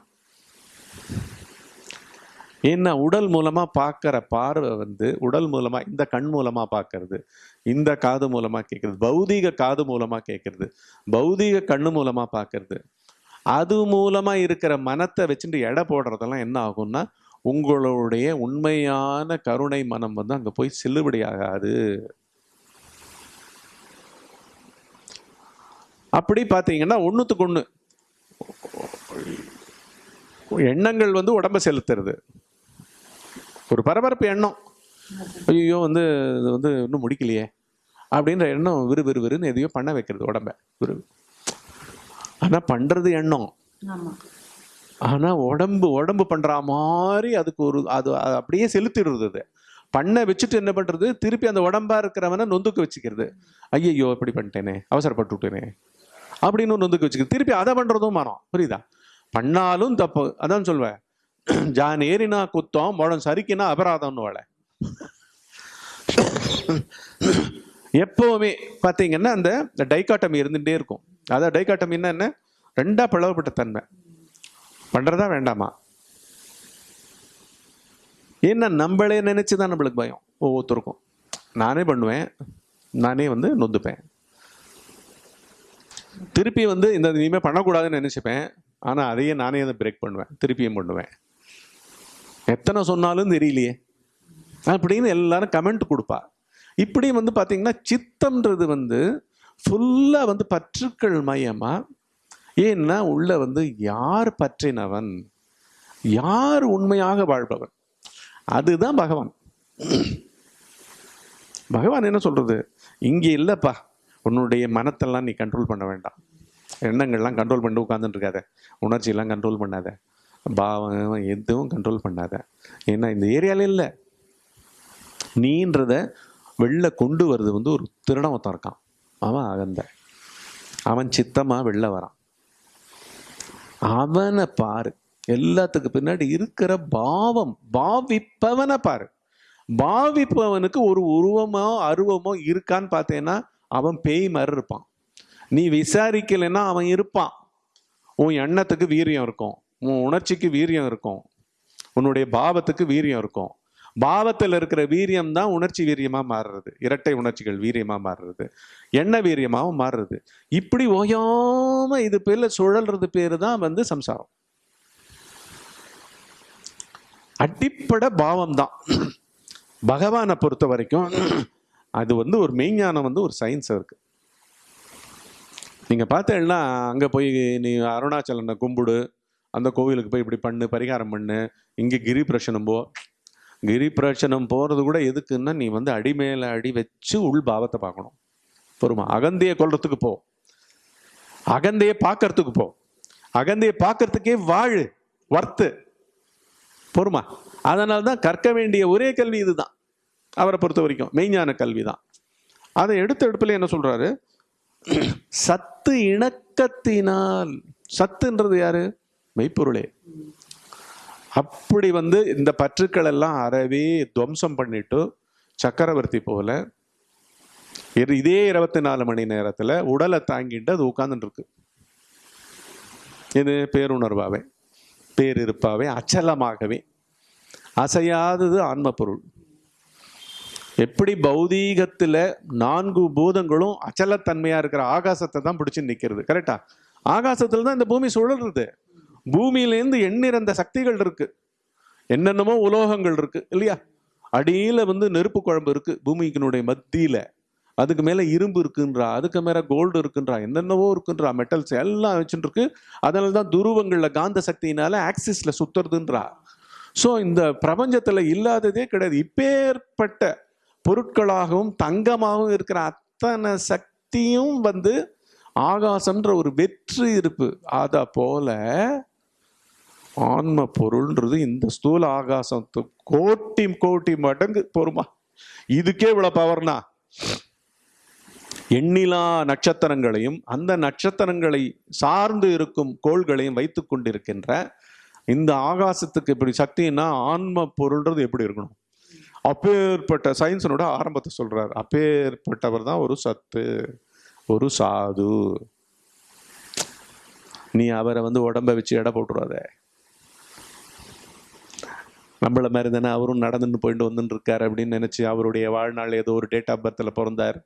ஏன்னா உடல் மூலமா பார்க்கிற பார்வை வந்து உடல் மூலமா இந்த கண் மூலமா பார்க்கறது இந்த காது மூலமா கேட்கறது பௌதீக காது மூலமா கேட்கறது பௌதீக கண்ணு மூலமா பார்க்கறது. அது மூலமா இருக்கிற மனத்தை வச்சுட்டு எடை போடுறதெல்லாம் என்ன ஆகும்னா உங்களுடைய உண்மையான கருணை மனம் வந்து அங்கே போய் செல்லுபடியாகாது. அப்படி பார்த்தீங்கன்னா ஒண்ணுத்துக்கு ஒண்ணு எண்ணங்கள் வந்து உடம்ப செலுத்துறது. ஒரு பரபரப்பு எண்ணம். ஐயோ வந்து இது வந்து இன்னும் முடிக்கலையே அப்படின்ற எண்ணம் விறு விறு விறுன்னு எதையோ பண்ண வைக்கிறது உடம்ப. விறு ஆனா பண்றது எண்ணம். ஆமா. ஆனா உடம்பு உடம்பு பண்ற மாதிரி அதுக்கு ஒரு அது அப்படியே செலுத்திடுறது அது. பண்ண வச்சுட்டு என்ன பண்றது? திருப்பி அந்த உடம்பா இருக்கிறவனை நொந்துக்கு வச்சுக்கிறது. ஐயையோ இப்படி பண்ணிட்டேனே அவசரப்பட்டு அப்படின்னு நொந்துக்கு வச்சுக்கிறது திருப்பி அதை பண்ணுறதும் மரம் புரியுதா? பண்ணாலும் தப்பு. அதான் சொல்வேன். ஜான் ஏறினா குத்தம் முழம் சரிக்கினா அபராதம்னு வாழ எப்பவுமே பார்த்தீங்கன்னா அந்த டைகாட்டமி இருந்துகிட்டே இருக்கும். அதான் டைகாட்டமின்னா என்ன? ரெண்டாக பிளவுபட்ட தன்மை. பண்ணுறதா வேண்டாமா? ஏன்னா நம்மளே நினச்சி தான் நம்மளுக்கு பயம். ஒவ்வொருத்தருக்கும். நானே பண்ணுவேன். நானே வந்து நொந்துப்பேன். திருப்பி வந்து இந்த இனிமேல் பண்ணக்கூடாதுன்னு நினச்சிப்பேன். ஆனால் அதையே நானே அதை பிரேக் பண்ணுவேன். திருப்பியும் பண்ணுவேன். எத்தனை சொன்னாலும் தெரியலையே. அப்படின்னு எல்லாரும் கமெண்ட் கொடுப்பா. இப்படி வந்து பார்த்தீங்கன்னா சித்தம்ன்றது வந்து ஃபுல்லாக வந்து பற்றுக்கள் மையமாக ஏன்னா உள்ள வந்து யார் பற்றினவன்? யார் உண்மையாக வாழ்பவன்? அதுதான் பகவான். பகவான் என்ன சொல்றது? இங்கே இல்லைப்பா. உன்னுடைய மனத்தெல்லாம் நீ கண்ட்ரோல் பண்ண வேண்டாம். எண்ணங்கள்லாம் கண்ட்ரோல் பண்ணி உட்காந்துட்டு இருக்காத உணர்ச்சியெல்லாம் கண்ட்ரோல் பண்ணாத. பாவம் எதுவும் கண்ட்ரோல் பண்ணாத. ஏன்னா இந்த ஏரியாவில் இல்லை. நீன்றத வெளில கொண்டு வர்றது வந்து ஒரு திருடவத்தம் இருக்கான். அவன் அகந்த. அவன் சித்தமாக வெளில வரான். அவனை பாரு. எல்லாத்துக்கு பின்னாடி இருக்கிற பாவம் பாவிப்பவனை பாரு. பாவிப்பவனுக்கு ஒரு உருவமோ அருவமோ இருக்கான்னு பார்த்தேன்னா அவன் பேய் மாதிரி இருப்பான். நீ விசாரிக்கலைன்னா அவன் இருப்பான். உன் எண்ணத்துக்கு வீரியம் இருக்கும். உன் உணர்ச்சிக்கு வீரியம் இருக்கும். உன்னுடைய பாவத்துக்கு வீரியம் இருக்கும். பாவத்தில் இருக்கிற வீரியம் தான் உணர்ச்சி வீரியமாக மாறுறது. இரட்டை உணர்ச்சிகள் வீரியமாக மாறுறது. எண்ண வீரியமாகவும் மாறுறது. இப்படி ஓயாமல் இது பேரில் சுழல்றது பேர் தான் வந்து சம்சாரம். அடிப்படை பாவம் தான் பகவானை பொறுத்த வரைக்கும் அது வந்து ஒரு மெய்ஞானம் வந்து ஒரு சயின்ஸ் இருக்கு. நீங்க பார்த்தேன்னா அங்க போய் நீ அருணாச்சலனை கும்பிடு அந்த கோவிலுக்கு போய் இப்படி பண்ணு பரிகாரம் பண்ணு இங்க கிரி பிரச்சனம் போ. கிரி பிரச்சனம் போறது கூட எதுக்குன்னா நீ வந்து அடி மேல அடி வச்சு உள் பாவத்தை பார்க்கணும். பொறுமா. அகந்தையை கொள்றதுக்கு போ. அகந்தையை பார்க்கறதுக்கு போ. அகந்தையை பார்க்கறதுக்கே வாழு வர்த்து பொறுமா. அதனால தான் கற்க வேண்டிய ஒரே கல்வி இதுதான். அவரை பொறுத்த வரைக்கும் மெய்ஞான கல்வி தான் அதை எடுத்த எடுப்பில் என்ன சொல்கிறாரு சத்து இணக்கத்தினால் சத்துன்றது யாரு? மெய்ப்பொருளே. அப்படி வந்து இந்த பற்றுக்கள் எல்லாம் அறவே துவம்சம் பண்ணிட்டு சக்கரவர்த்தி போல இதே இருபத்தி நாலு மணி நேரத்தில் உடலை தாங்கிட்டு அது உட்கார்ந்துட்டு இது பேருணர்வாவே பேரிருப்பாவே அச்சலமாகவே. அசையாதது ஆன்ம பொருள் எப்படி பௌதீகத்தில் நான்கு பூதங்களும் அச்சலத்தன்மையாக இருக்கிற ஆகாசத்தை தான் பிடிச்சி நிற்கிறது கரெக்டா ஆகாசத்தில் தான் இந்த பூமி சுழல்றது. பூமியிலேருந்து எண்ணிறந்த சக்திகள் இருக்கு. என்னென்னமோ உலோகங்கள் இருக்கு இல்லையா? அடியில் வந்து நெருப்பு குழம்பு இருக்கு பூமிக்கினுடைய மத்தியில். அதுக்கு மேலே இரும்பு இருக்குன்றா அதுக்கு மேலே கோல்டு இருக்குன்றா என்னென்னவோ இருக்குன்றா மெட்டல்ஸ் எல்லாம் வச்சுட்டு இருக்கு அதனால தான் துருவங்களில் காந்த சக்தியினால ஆக்சிஸில் சுத்துறதுன்றா. ஸோ இந்த பிரபஞ்சத்தில் இல்லாததே கிடையாது. இப்பேற்பட்ட பொருட்களாகவும் தங்கமாகவும் இருக்கிற அத்தனை சக்தியும் வந்து ஆகாசம்ன்ற ஒரு வெற்று இருப்பு. அதை போல ஆன்ம பொருள்ன்றது இந்த ஸ்தூல ஆகாசத்து கோட்டி கோட்டி மடங்கு பொறுமா இதுக்கே இவ்வளவு பவர்னா எண்ணிலா நட்சத்திரங்களையும் அந்த நட்சத்திரங்களை சார்ந்து இருக்கும் கோள்களையும் வைத்து கொண்டிருக்கின்ற இந்த ஆகாசத்துக்கு இப்படி சக்தின்னா ஆன்ம பொருள்ன்றது எப்படி இருக்கணும்? அப்பேற்பட்ட சயின்ஸனோட ஆரம்பத்தை சொல்கிறார் அப்பேற்பட்டவர் தான் ஒரு சத்து ஒரு சாது. நீ அவரை வந்து உடம்ப வச்சு எடை போட்டுருவாத. நம்மள மாதிரி தானே அவரும் நடந்துட்டு போயிட்டு வந்துட்டு இருக்காரு அப்படின்னு நினச்சி அவருடைய வாழ்நாள் ஏதோ ஒரு டேட் ஆஃப் பர்த்தில் பிறந்தார்.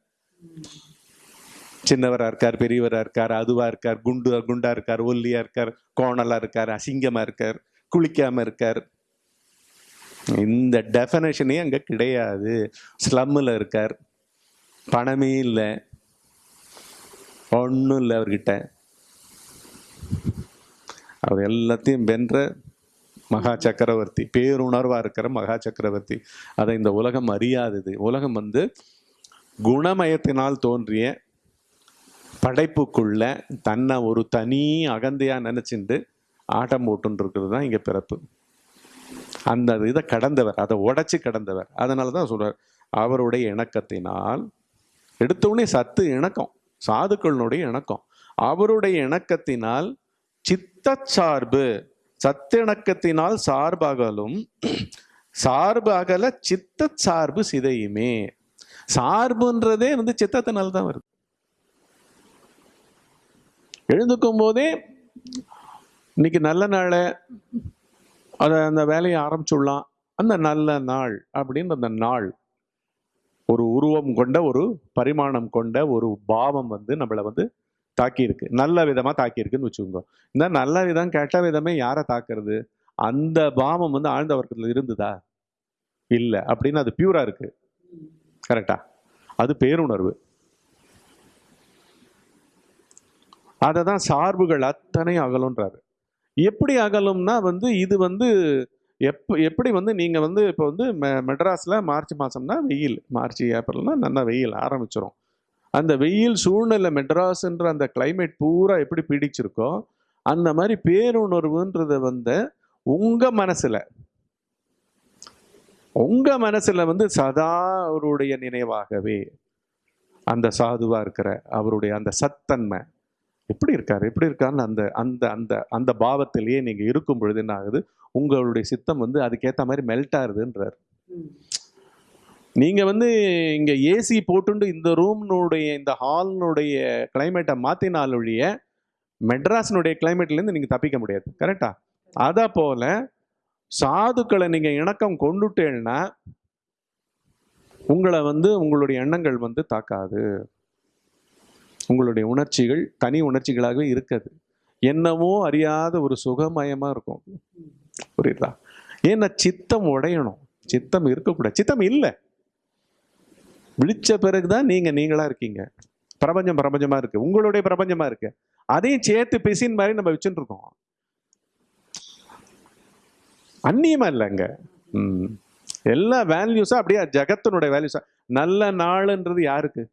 சின்னவராக இருக்கார் பெரியவராக இருக்கார் அதுவாக இருக்கார் குண்டு குண்டாக இருக்கார் ஒல்லியாக இருக்கார் கோணலாக இருக்கார் அசிங்கமாக இருக்கார் குளிக்காமல் இருக்கார். இந்த டெஃபனேஷனே அங்கே கிடையாது. ஸ்லம்மில் இருக்கார். பணமே இல்லை. ஒன்றும் இல்லை அவர்கிட்ட. அவர் எல்லாத்தையும் வென்ற மகா சக்கரவர்த்தி. பேருணர்வாக இருக்கிற மகா சக்கரவர்த்தி. அதை இந்த உலகம் அறியாதது. உலகம் வந்து குணமயத்தினால் தோன்றிய படைப்புக்குள்ள தன்னை ஒரு தனி அகந்தையாக நினைச்சுண்டு ஆட்டம் போட்டுன்னு இருக்கிறது தான் இங்கே பிறப்பு. அந்த இதை கடந்தவர் அதை உடைச்சி கடந்தவர். அதனால தான் சொல்கிறார் அவருடைய இணக்கத்தினால் எடுத்த உடனே சத்து இணக்கம் சாதுக்களினுடைய இணக்கம். அவருடைய இணக்கத்தினால் சித்த சார்பு சத்திணக்கத்தினால் சார்பகலும் சார்பு அகல சித்த சார்பு சிதையுமே. சார்புன்றதே வந்து சித்தத்தினால் தான் வருது. எழுந்துக்கும் போதே இன்னைக்கு நல்ல நாளை அதை அந்த வேலையை ஆரம்பிச்சுடலாம். அந்த நல்ல நாள் அப்படின்னு அந்த நாள் ஒரு உருவம் கொண்ட ஒரு பரிமாணம் கொண்ட ஒரு பாவம் வந்து நம்மளை வந்து தாக்கியிருக்கு. நல்ல விதமாக தாக்கியிருக்குன்னு வச்சுக்கோங்க. இந்த நல்ல விதம் கெட்ட விதமே யாரை தாக்குறது? அந்த பாவம் வந்து ஆழ்ந்த வர்க்கத்தில் இருந்ததா? இல்லை. அப்படின்னு அது பியூரா இருக்கு. கரெக்டா அது பேருணர்வு. அதை தான் சார்புகள் அத்தனை அகலன்றாரு எப்படி அகலும்னா வந்து இது வந்து எப் எப்படி வந்து நீங்கள் வந்து இப்போ வந்து மெ- மெட்ராஸில் மார்ச் மாதம்னா வெயில். மார்ச் ஏப்ரல்னா நல்லா வெயில் ஆரம்பிச்சிடும் அந்த வெயில் சூழ்நிலை மெட்ராஸ்ன்ற அந்த கிளைமேட் பூரா எப்படி பிடிச்சிருக்கோ அந்த மாதிரி பேருணர்வுன்றத வந்து உங்கள் மனசில். உங்கள் மனசில் வந்து சதா அவருடைய நினைவாகவே அந்த சாதுவாக இருக்கிற அவருடைய அந்த சத்தன்மை. எப்படி இருக்காரு? எப்படி இருக்காருன்னு அந்த அந்த அந்த அந்த பாவத்திலேயே நீங்க இருக்கும் பொழுது என்ன ஆகுது? உங்களுடைய சித்தம் வந்து அதுக்கேத்த மாதிரி மெல்ட் ஆகுதுன்றார். நீங்க வந்து இங்க ஏசி போட்டுண்டு இந்த ரூம்னுடைய இந்த ஹால்னுடைய கிளைமேட்டை மாத்தினால் ஒழிய மெட்ராஸ்னுடைய climate ல இருந்து நீங்க தப்பிக்க முடியாது. கரெக்டா அத போல சாதுக்களை நீங்க இணக்கம் கொண்டுட்டேன்னா உங்களை வந்து உங்களுடைய எண்ணங்கள் வந்து தாக்காது. உங்களுடைய உணர்ச்சிகள் தனி உணர்ச்சிகளாகவே இருக்காது. என்னமோ அறியாத ஒரு சுகமயமாக இருக்கும். புரியுதா? ஏன்னா சித்தம் உடையணும். சித்தம் இருக்கக்கூடாது. சித்தம் இல்லை. விழிச்ச பிறகுதான் நீங்கள் நீங்களாக இருக்கீங்க. பிரபஞ்சம் பிரபஞ்சமாக இருக்குது உங்களுடைய பிரபஞ்சமாக இருக்குது அதையும் சேர்த்து பிசின் மாதிரி நம்ம வச்சுட்டு இருக்கோம். அந்நியமா இல்லைங்க ம். எல்லா வேல்யூஸும் அப்படியே ஜகத்தினுடைய வேல்யூஸா நல்ல நாளுன்றது யாருக்கு?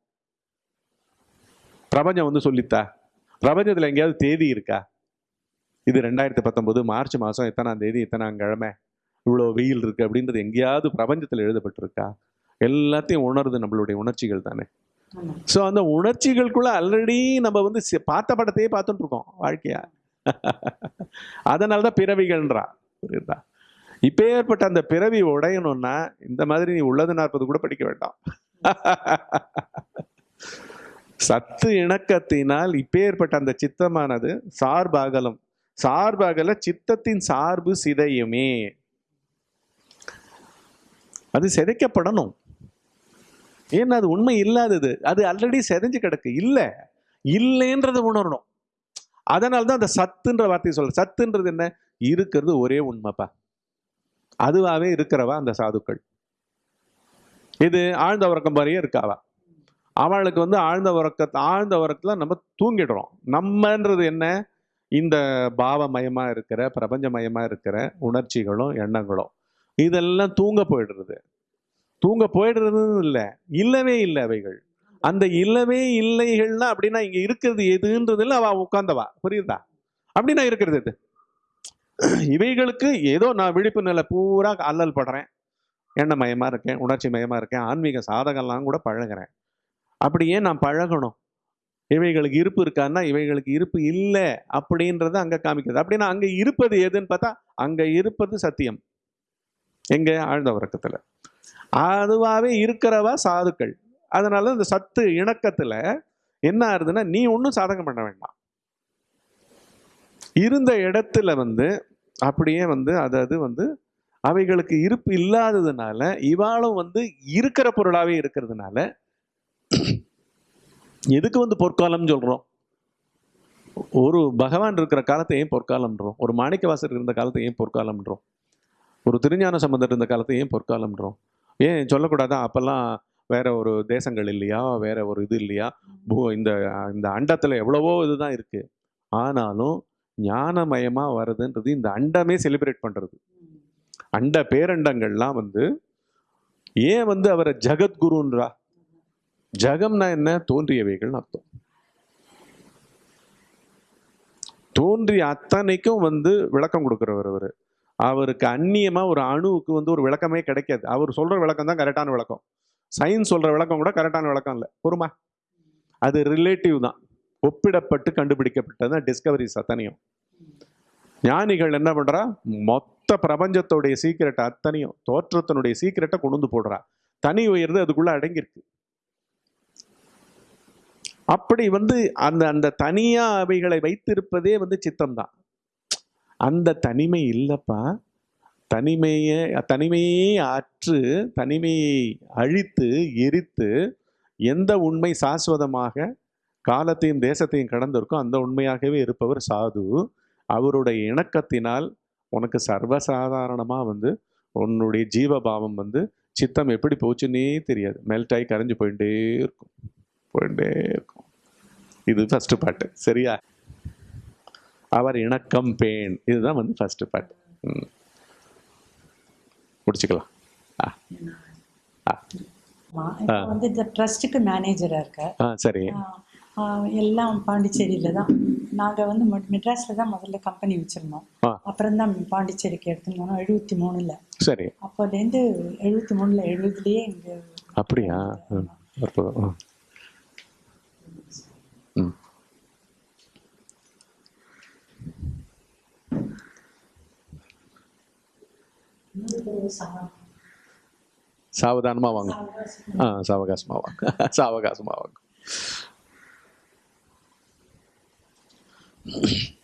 பிரபஞ்சம் வந்து சொல்லித்தா? பிரபஞ்சத்துல எங்கேயாவது தேதி இருக்கா? இது ரெண்டாயிரத்தி பத்தொன்பது மார்ச் மாசம் எத்தனாம் தேதி எத்தனாம் கிழமை? இவ்வளோ வெயில் இருக்கு அப்படின்றது எங்கேயாவது பிரபஞ்சத்தில் எழுதப்பட்டிருக்கா? எல்லாத்தையும் உணருது நம்மளுடைய உணர்ச்சிகள் தானே. ஸோ அந்த உணர்ச்சிகளுக்குள்ள ஆல்ரெடி நம்ம வந்து பார்த்த படத்தையே பார்த்துட்டு இருக்கோம் வாழ்க்கையா. அதனால தான் பிறவிகள்ன்றா. புரியுதா? இப்பேற்பட்ட அந்த பிறவி உடையணும்னா இந்த மாதிரி நீ உள்ளது நாற்பது கூட படிக்க வேண்டாம். சத்து இணக்கத்தினால் இப்பேற்பட்ட அந்த சித்தமானது சார்பாகலம் சார்பாகல சித்தத்தின் சார்பு சிதையுமே. அது சிதைக்கப்படணும். ஏன்னா அது உண்மை இல்லாதது. அது ஆல்ரெடி செதைஞ்சு கிடக்கு. இல்லை. இல்லைன்றதை உணரணும். அதனால தான் அந்த சத்துன்ற வார்த்தையை சொல்ற. சத்துன்றது என்ன? இருக்கிறது ஒரே உண்மைப்பா. அதுவாகவே இருக்கிறவா அந்த சாதுக்கள். இது ஆழ்ந்த உறக்கம் மாதிரியே இருக்காவா? அவளுக்கு வந்து ஆழ்ந்த உறக்கத்தை ஆழ்ந்த உறக்கத்தில் நம்ம தூங்கிடுறோம். நம்மன்றது என்ன? இந்த பாவமயமாக இருக்கிற பிரபஞ்சமயமாக இருக்கிற உணர்ச்சிகளும் எண்ணங்களும். இதெல்லாம் தூங்க போயிடுறது. தூங்க போயிடுறதுன்னு இல்லை. இல்லவே இல்லை அவைகள். அந்த இல்லவே இல்லைகள்னா அப்படின்னா இங்கே இருக்கிறது எதுன்றதுல அவ உட்கார்ந்தவா? புரியுதா? அப்படின்னா இருக்கிறது எது? இவைகளுக்கு ஏதோ நான் விழிப்பு நிலை பூரா அல்லல் படுறேன். எண்ணமயமாக இருக்கேன் உணர்ச்சி மயமாக இருக்கேன் ஆன்மீக சாதகம்லாம் கூட பழகுறேன். அப்படி ஏன் நான் பழகணும். இவைகளுக்கு இருப்பு இருக்கான்னா இவைகளுக்கு இருப்பு இல்லை அப்படின்றத அங்கே காமிக்கிறது. அப்படின்னா அங்கே இருப்பது எதுன்னு பார்த்தா அங்கே இருப்பது சத்தியம். எங்கே? ஆழ்ந்த உறக்கத்தில். அதுவாகவே இருக்கிறவா சாதுக்கள். அதனால இந்த சத்து இணக்கத்தில் என்ன ஆகுதுன்னா நீ ஒன்றும் சாதகம் பண்ண வேண்டாம். இருந்த இடத்துல வந்து அப்படியே வந்து அதாவது வந்து அவைகளுக்கு இருப்பு இல்லாததுனால இவாளும் வந்து இருக்கிற பொருளாகவே இருக்கிறதுனால எதுக்கு வந்து பொற்காலம் சொல்றோம்? ஒரு பகவான் இருக்கிற காலத்தை ஏன் பொற்காலம்ன்றோம்? ஒரு மாணிக்கவாசர் இருந்த காலத்தை ஏன் பொற்காலம்ன்றோம்? ஒரு திருஞான சம்பந்தர் இருந்த காலத்தை ஏன் பொற்காலம்ன்றோம்? ஏன் சொல்லக்கூடாதா? அப்பெல்லாம் வேற ஒரு தேசங்கள் இல்லையா? வேற ஒரு இது இல்லையா? பூ- இந்த இந்த அண்டத்துல எவ்வளவோ இதுதான் இருக்கு. ஆனாலும் ஞானமயமா வருதுன்றது இந்த அண்டமே செலிப்ரேட் பண்றது. அண்ட பேரண்டங்கள்லாம் வந்து ஏன் வந்து அவரை ஜகத்குருன்றா? ஜகம்னா என்ன? தோன்றியவைகள்னு அர்த்தம். தோன்றிய அத்தனைக்கும் வந்து விளக்கம் கொடுக்குறவர் அவர். அவருக்கு அந்நியமா ஒரு அணுவுக்கு வந்து ஒரு விளக்கமே கிடைக்காது. அவர் சொல்ற விளக்கம் தான் கரெக்டான விளக்கம். சயின்ஸ் சொல்ற விளக்கம் கூட கரெக்டான விளக்கம் இல்லை. பொறுமா? அது ரிலேட்டிவ் தான். ஒப்பிடப்பட்டு கண்டுபிடிக்கப்பட்டது தான் டிஸ்கவரிஸ் அத்தனையும். ஞானிகள் என்ன பண்றா? மொத்த பிரபஞ்சத்தோடைய சீக்கிரட்டை அத்தனையும் தோற்றத்தினுடைய சீக்கிரட்டை கொண்டு வந்து போடுறா. தனி உயர்ந்து அதுக்குள்ள அடங்கியிருக்கு. அப்படி வந்து அந்த அந்த தனியா அவைகளை வைத்திருப்பதே வந்து சித்தம் தான் அந்த தனிமை இல்லப்பா. தனிமையை தனிமையே அற்று தனிமையை அழித்து எரித்து எந்த உண்மை சாஸ்வதமாக காலத்தையும் தேசத்தையும் கடந்திருக்கோ அந்த உண்மையாகவே இருப்பவர் சாது. அவருடைய இணக்கத்தினால் உனக்கு சர்வசாதாரணமாக வந்து உன்னுடைய ஜீவபாவம் வந்து சித்தம் எப்படி போச்சுன்னே தெரியாது. மெல்ட் கரைஞ்சு போயிட்டே இருக்கும். போயிட்டே இருக்கும். இது ஃபர்ஸ்ட் பாட்டு சரியா? அவர் இணக்கம் பேன். இதுதான் வந்து ஃபர்ஸ்ட் பாட்டு. முடிச்சுக்கலாம். வந்து இந்த ட்ரஸ்ட்டுக்கு மேனேஜரா இருக்க ஆ சரி. எல்லாம் பாண்டிச்சேரியில தான். நாங்க வந்து மெட்ராஸ்ல தான் முதல்ல கம்பெனி வச்சிருந்தோம். அப்புறம் தான் பாண்டிச்சேரிக்கு எடுத்துன்னு போனோம். எழுபத்தி மூணுல. சரி. அப்போலேருந்து எழுபத்தி மூணுல எழுபதுலயே இங்க அப்படியா? සාවධානම වංග. ආ සාවකාශම වංග. සාවකාශම වංග. Thank you.